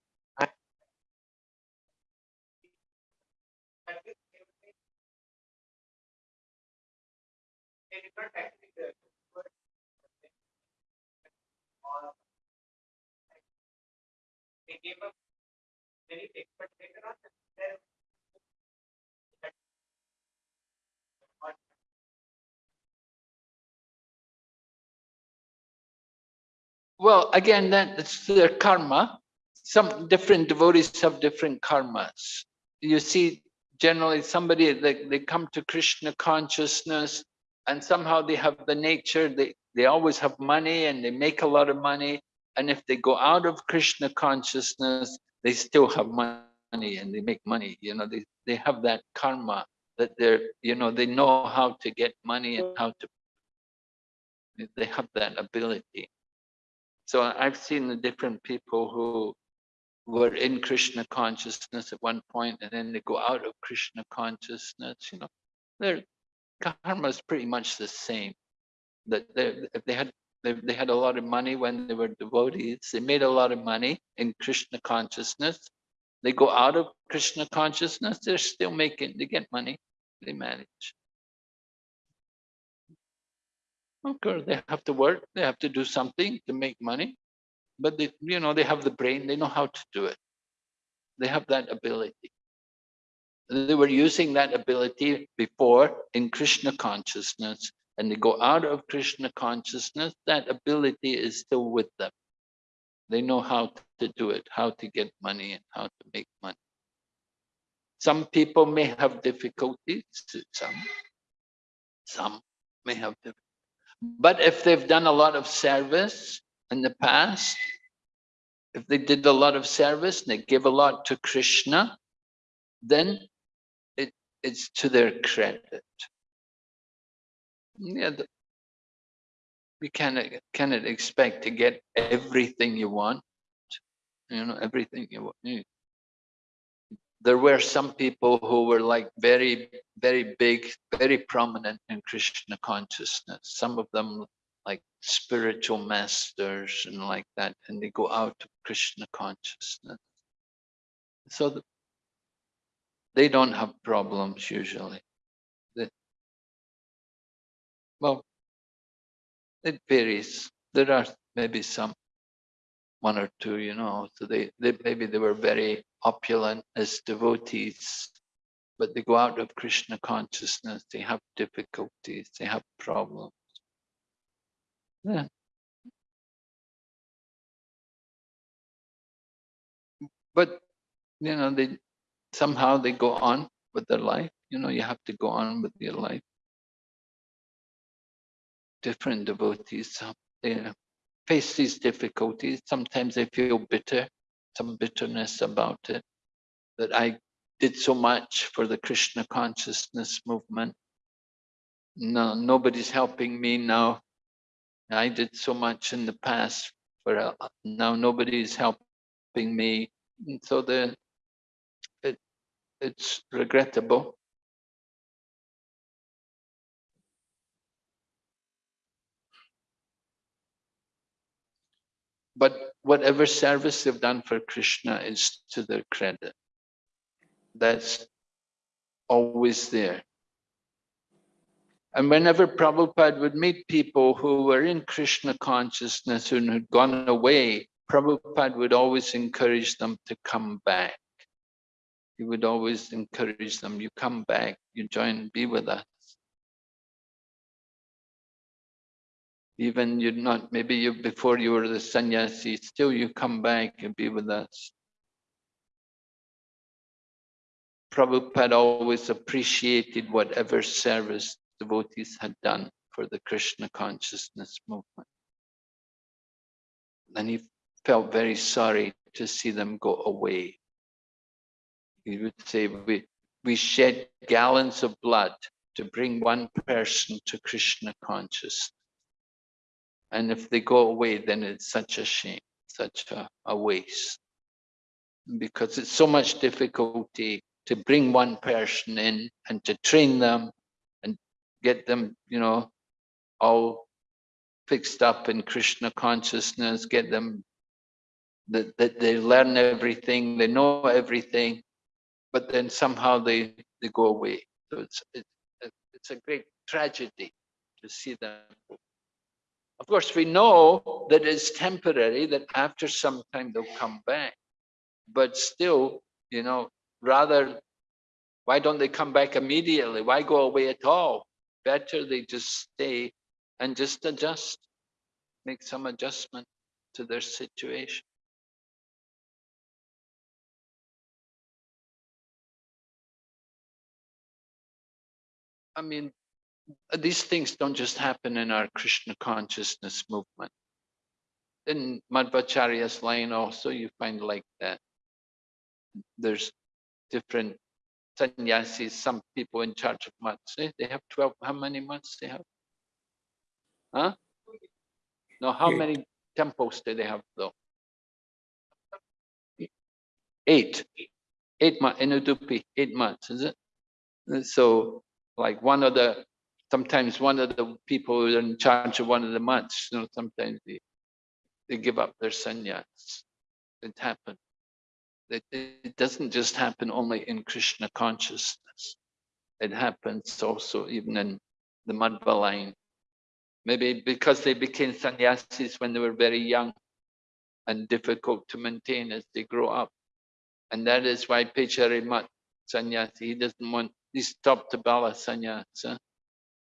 Gave up many later on, Well, again, that's their karma. Some different devotees have different karmas. You see, generally somebody, they, they come to Krishna consciousness and somehow they have the nature, they, they always have money and they make a lot of money. And if they go out of Krishna consciousness, they still have money and they make money. You know, they, they have that karma that they're, you know, they know how to get money and how to, they have that ability. So I've seen the different people who were in Krishna consciousness at one point and then they go out of Krishna consciousness, you know, their karma is pretty much the same. That they, they had they, they had a lot of money when they were devotees, they made a lot of money in Krishna consciousness. They go out of Krishna consciousness, they're still making, they get money, they manage. Of course, they have to work, they have to do something to make money, but they, you know, they have the brain, they know how to do it. They have that ability. They were using that ability before in Krishna consciousness, and they go out of Krishna consciousness, that ability is still with them. They know how to do it, how to get money and how to make money. Some people may have difficulties, some, some may have difficulties. But if they've done a lot of service in the past, if they did a lot of service and they give a lot to Krishna, then it, it's to their credit. Yeah, the, you cannot cannot expect to get everything you want. You know, everything you want. There were some people who were like very, very big, very prominent in Krishna consciousness. Some of them like spiritual masters and like that, and they go out of Krishna consciousness. So th- they don't have problems usually. They- well, it varies. There are maybe some, one or two, you know, so they, they maybe they were very opulent as devotees, but they go out of Krishna consciousness, they have difficulties, they have problems. Yeah. But, you know, they somehow they go on with their life. You know, you have to go on with your life. Different devotees, they face these difficulties. Sometimes they feel bitter, some bitterness about it. That I did so much for the Krishna consciousness movement. No, nobody's helping me now. I did so much in the past, but uh, now nobody's helping me. And so the it it's regrettable. But whatever service they've done for Krishna is to their credit. That's always there. And whenever Prabhupada would meet people who were in Krishna consciousness and had gone away, Prabhupada would always encourage them to come back. He would always encourage them, you come back, you join, be with us. Even you're not, maybe you before you were the sannyasi, still you come back and be with us. Prabhupada always appreciated whatever service devotees had done for the Krishna consciousness movement. And he felt very sorry to see them go away. He would say, we, we shed gallons of blood to bring one person to Krishna consciousness. And if they go away, then it's such a shame, such a, a waste. Because it's so much difficulty to bring one person in and to train them and get them, you know, all fixed up in Krishna consciousness, get them that, that they learn everything, they know everything, but then somehow they, they go away. So it's, it, it's a great tragedy to see them. Of course, we know that it's temporary, that after some time they'll come back. But still, you know, rather, why don't they come back immediately? Why go away at all? Better they just stay and just adjust, make some adjustment to their situation. I mean, these things don't just happen in our Krishna consciousness movement. In Madhvacharya's line also, you find like that. There's different sannyasis, some people in charge of maths. eh? They have 12, how many maths they have? Huh? No, how Eight. many temples do they have though? Eight. Eight maths, in Udupi, eight maths, is it? So like one of the, sometimes one of the people who are in charge of one of the maths, you know, sometimes they, they give up their sannyas. It happens. It, it doesn't just happen only in Krishna consciousness. It happens also even in the Madhva line. Maybe because they became sannyasis when they were very young and difficult to maintain as they grow up. And that is why Pecharimat sannyasi, he doesn't want, he stopped the Bala sannyasa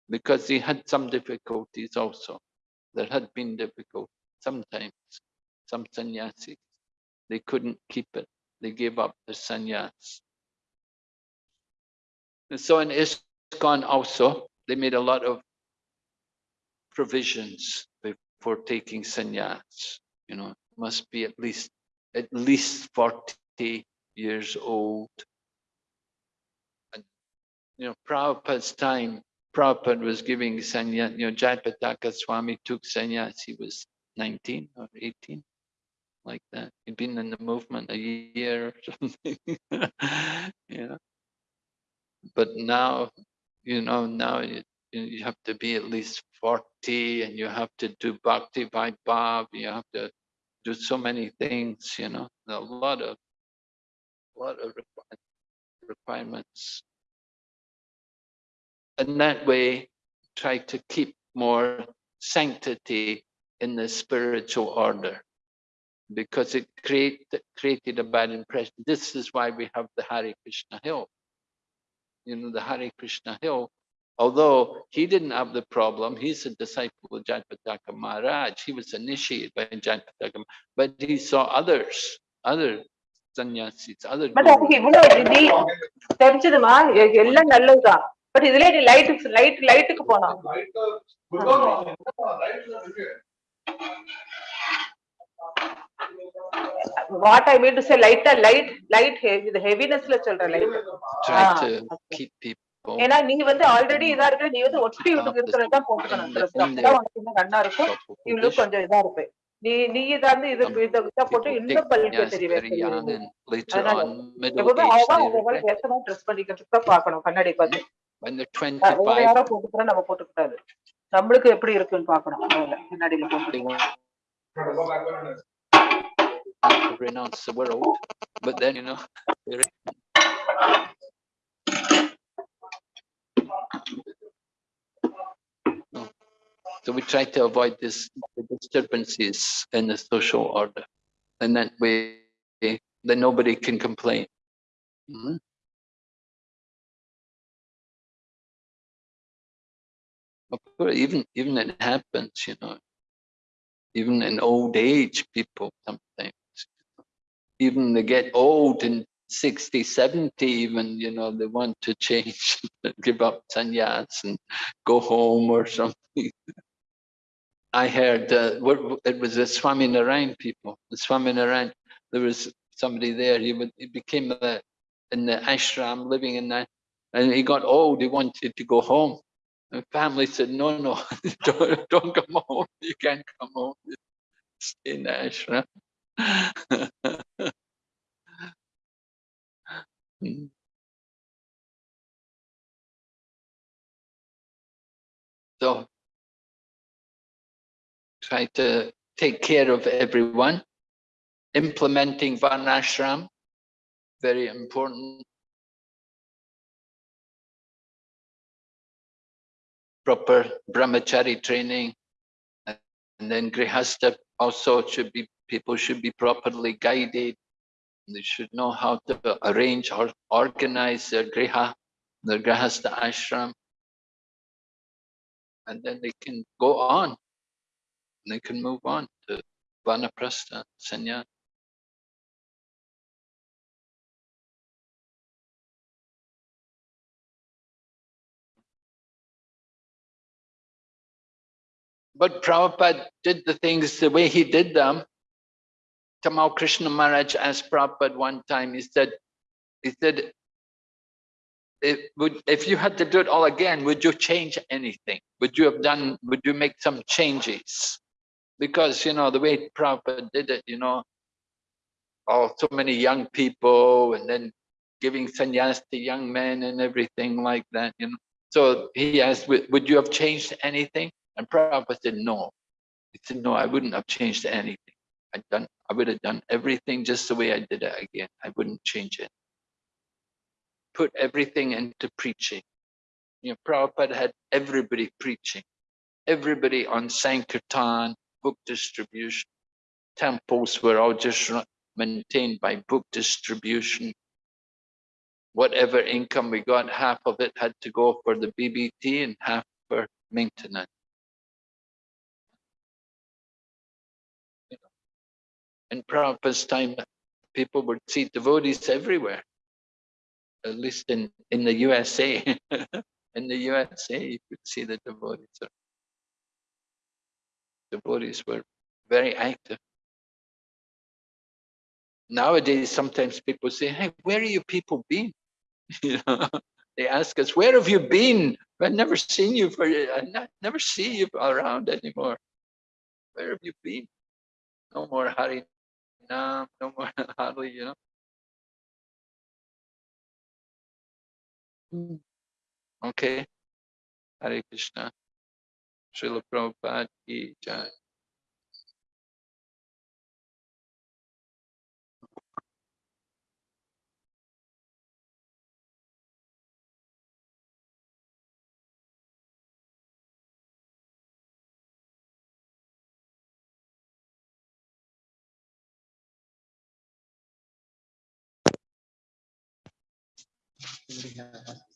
because he had some difficulties also. There had been difficult sometimes, some sannyasis, they couldn't keep it. They gave up the sannyas. And so in ISKCON also, they made a lot of provisions before taking sannyas. You know, must be at least at least 40 years old. And you know, Prabhupada's time, Prabhupada was giving sannyas, you know, Jayapataka Swami took sannyas, he was 19 or 18, like that. He'd been in the movement a year or something, know. But now, you know, now you, you have to be at least 40 and you have to do bhakti vaibhav, you have to do so many things, you know, a lot of, a lot of requirements And that way, try to keep more sanctity in the spiritual order because it create, created a bad impression. This is why we have the Hare Krishna Hill. You know, the Hare Krishna Hill, although he didn't have the problem, he's a disciple of Jayapataka Maharaj. He was initiated by Jayapataka, but he saw others, other sannyasis, other but but இதுல நீ light light லைட்டுக்கு போனா what I mean to say லைட்டா light light இது ஹெவினஸ்ல சொல்ற light ஏன்னா நீ வந்து ஆல்ரெடி இதா இருக்க. நீ வந்து ஒட்டி விட்டு இருக்கிறதா போட்டுக்கணும் கண்ணா இருக்கும். இவ்வளவு கொஞ்சம் இதா இருப்பேன் நீ நீ இதா இருந்து இது இத போட்டு இன்னும் பல்லுக்கு தெரியவே எப்பவுமே அவங்க ட்ரெஸ் பண்ணிக்கிறதுக்கு பாக்கணும் கண்ணாடி பார்த்து. When they're அஹ் வேற 25, யாரோ போட்டுக்கிறா நம்ம போட்டுக்கூடாது நம்மளுக்கு எப்படி இருக்குன்னு பாக்கணும் முதல்ல கண்ணாடியில போட்டு they want to renounce the world, but then, you know, they're No. So we try to avoid this the disturbances in the social order. And that way, then nobody can complain. Mhm. Of course, even, even it happens, you know, even in old age, people sometimes, even they get old and 60, 70 even, you know, they want to change, give up sannyas and go home or something. I heard, uh, it was the Swami Narayan people, the Swami Narayan, there was somebody there, he would, he became a, in the ashram, living in that, and he got old, he wanted to go home. The family said, no, no, don't, don't come home, you can't come home, stay in ashram. So try to take care of everyone. Implementing Varnashram, very important. Proper brahmachari training. And then grihastha also should be, people should be properly guided. They should know how to arrange or organize their griha, their grihastha ashram. And then they can go on. They can move on to vanaprastha, sannyas. But Prabhupada did the things the way he did them. Tamal Krishna Maharaj asked Prabhupada one time, he said, he said, if, would, if you had to do it all again, would you change anything? Would you have done, would you make some changes? Because, you know, the way Prabhupada did it, you know, oh, so many young people and then giving sannyas to young men and everything like that, you know. So he asked, would you have changed anything? And Prabhupada said, no. He said, no, I wouldn't have changed anything. I'd done, I would have done everything just the way I did it again. I wouldn't change it. Put everything into preaching. You know, Prabhupada had everybody preaching, everybody on Sankirtan, book distribution. Temples were all just maintained by book distribution. Whatever income we got, half of it had to go for the BBT and half for maintenance. In Prabhupada's time, people would see devotees everywhere, at least in, in the USA. in the USA, you could see the devotees. The devotees were very active. Nowadays, sometimes people say, hey, where are you people been? they ask us, where have you been I've never seen you for, I ne- never see you around anymore. Where have you been? No more Hari Nam, no more Hari, you know. Hmm. Okay. Hare Krishna. Srila Prabhupada ki jai. Somebody has-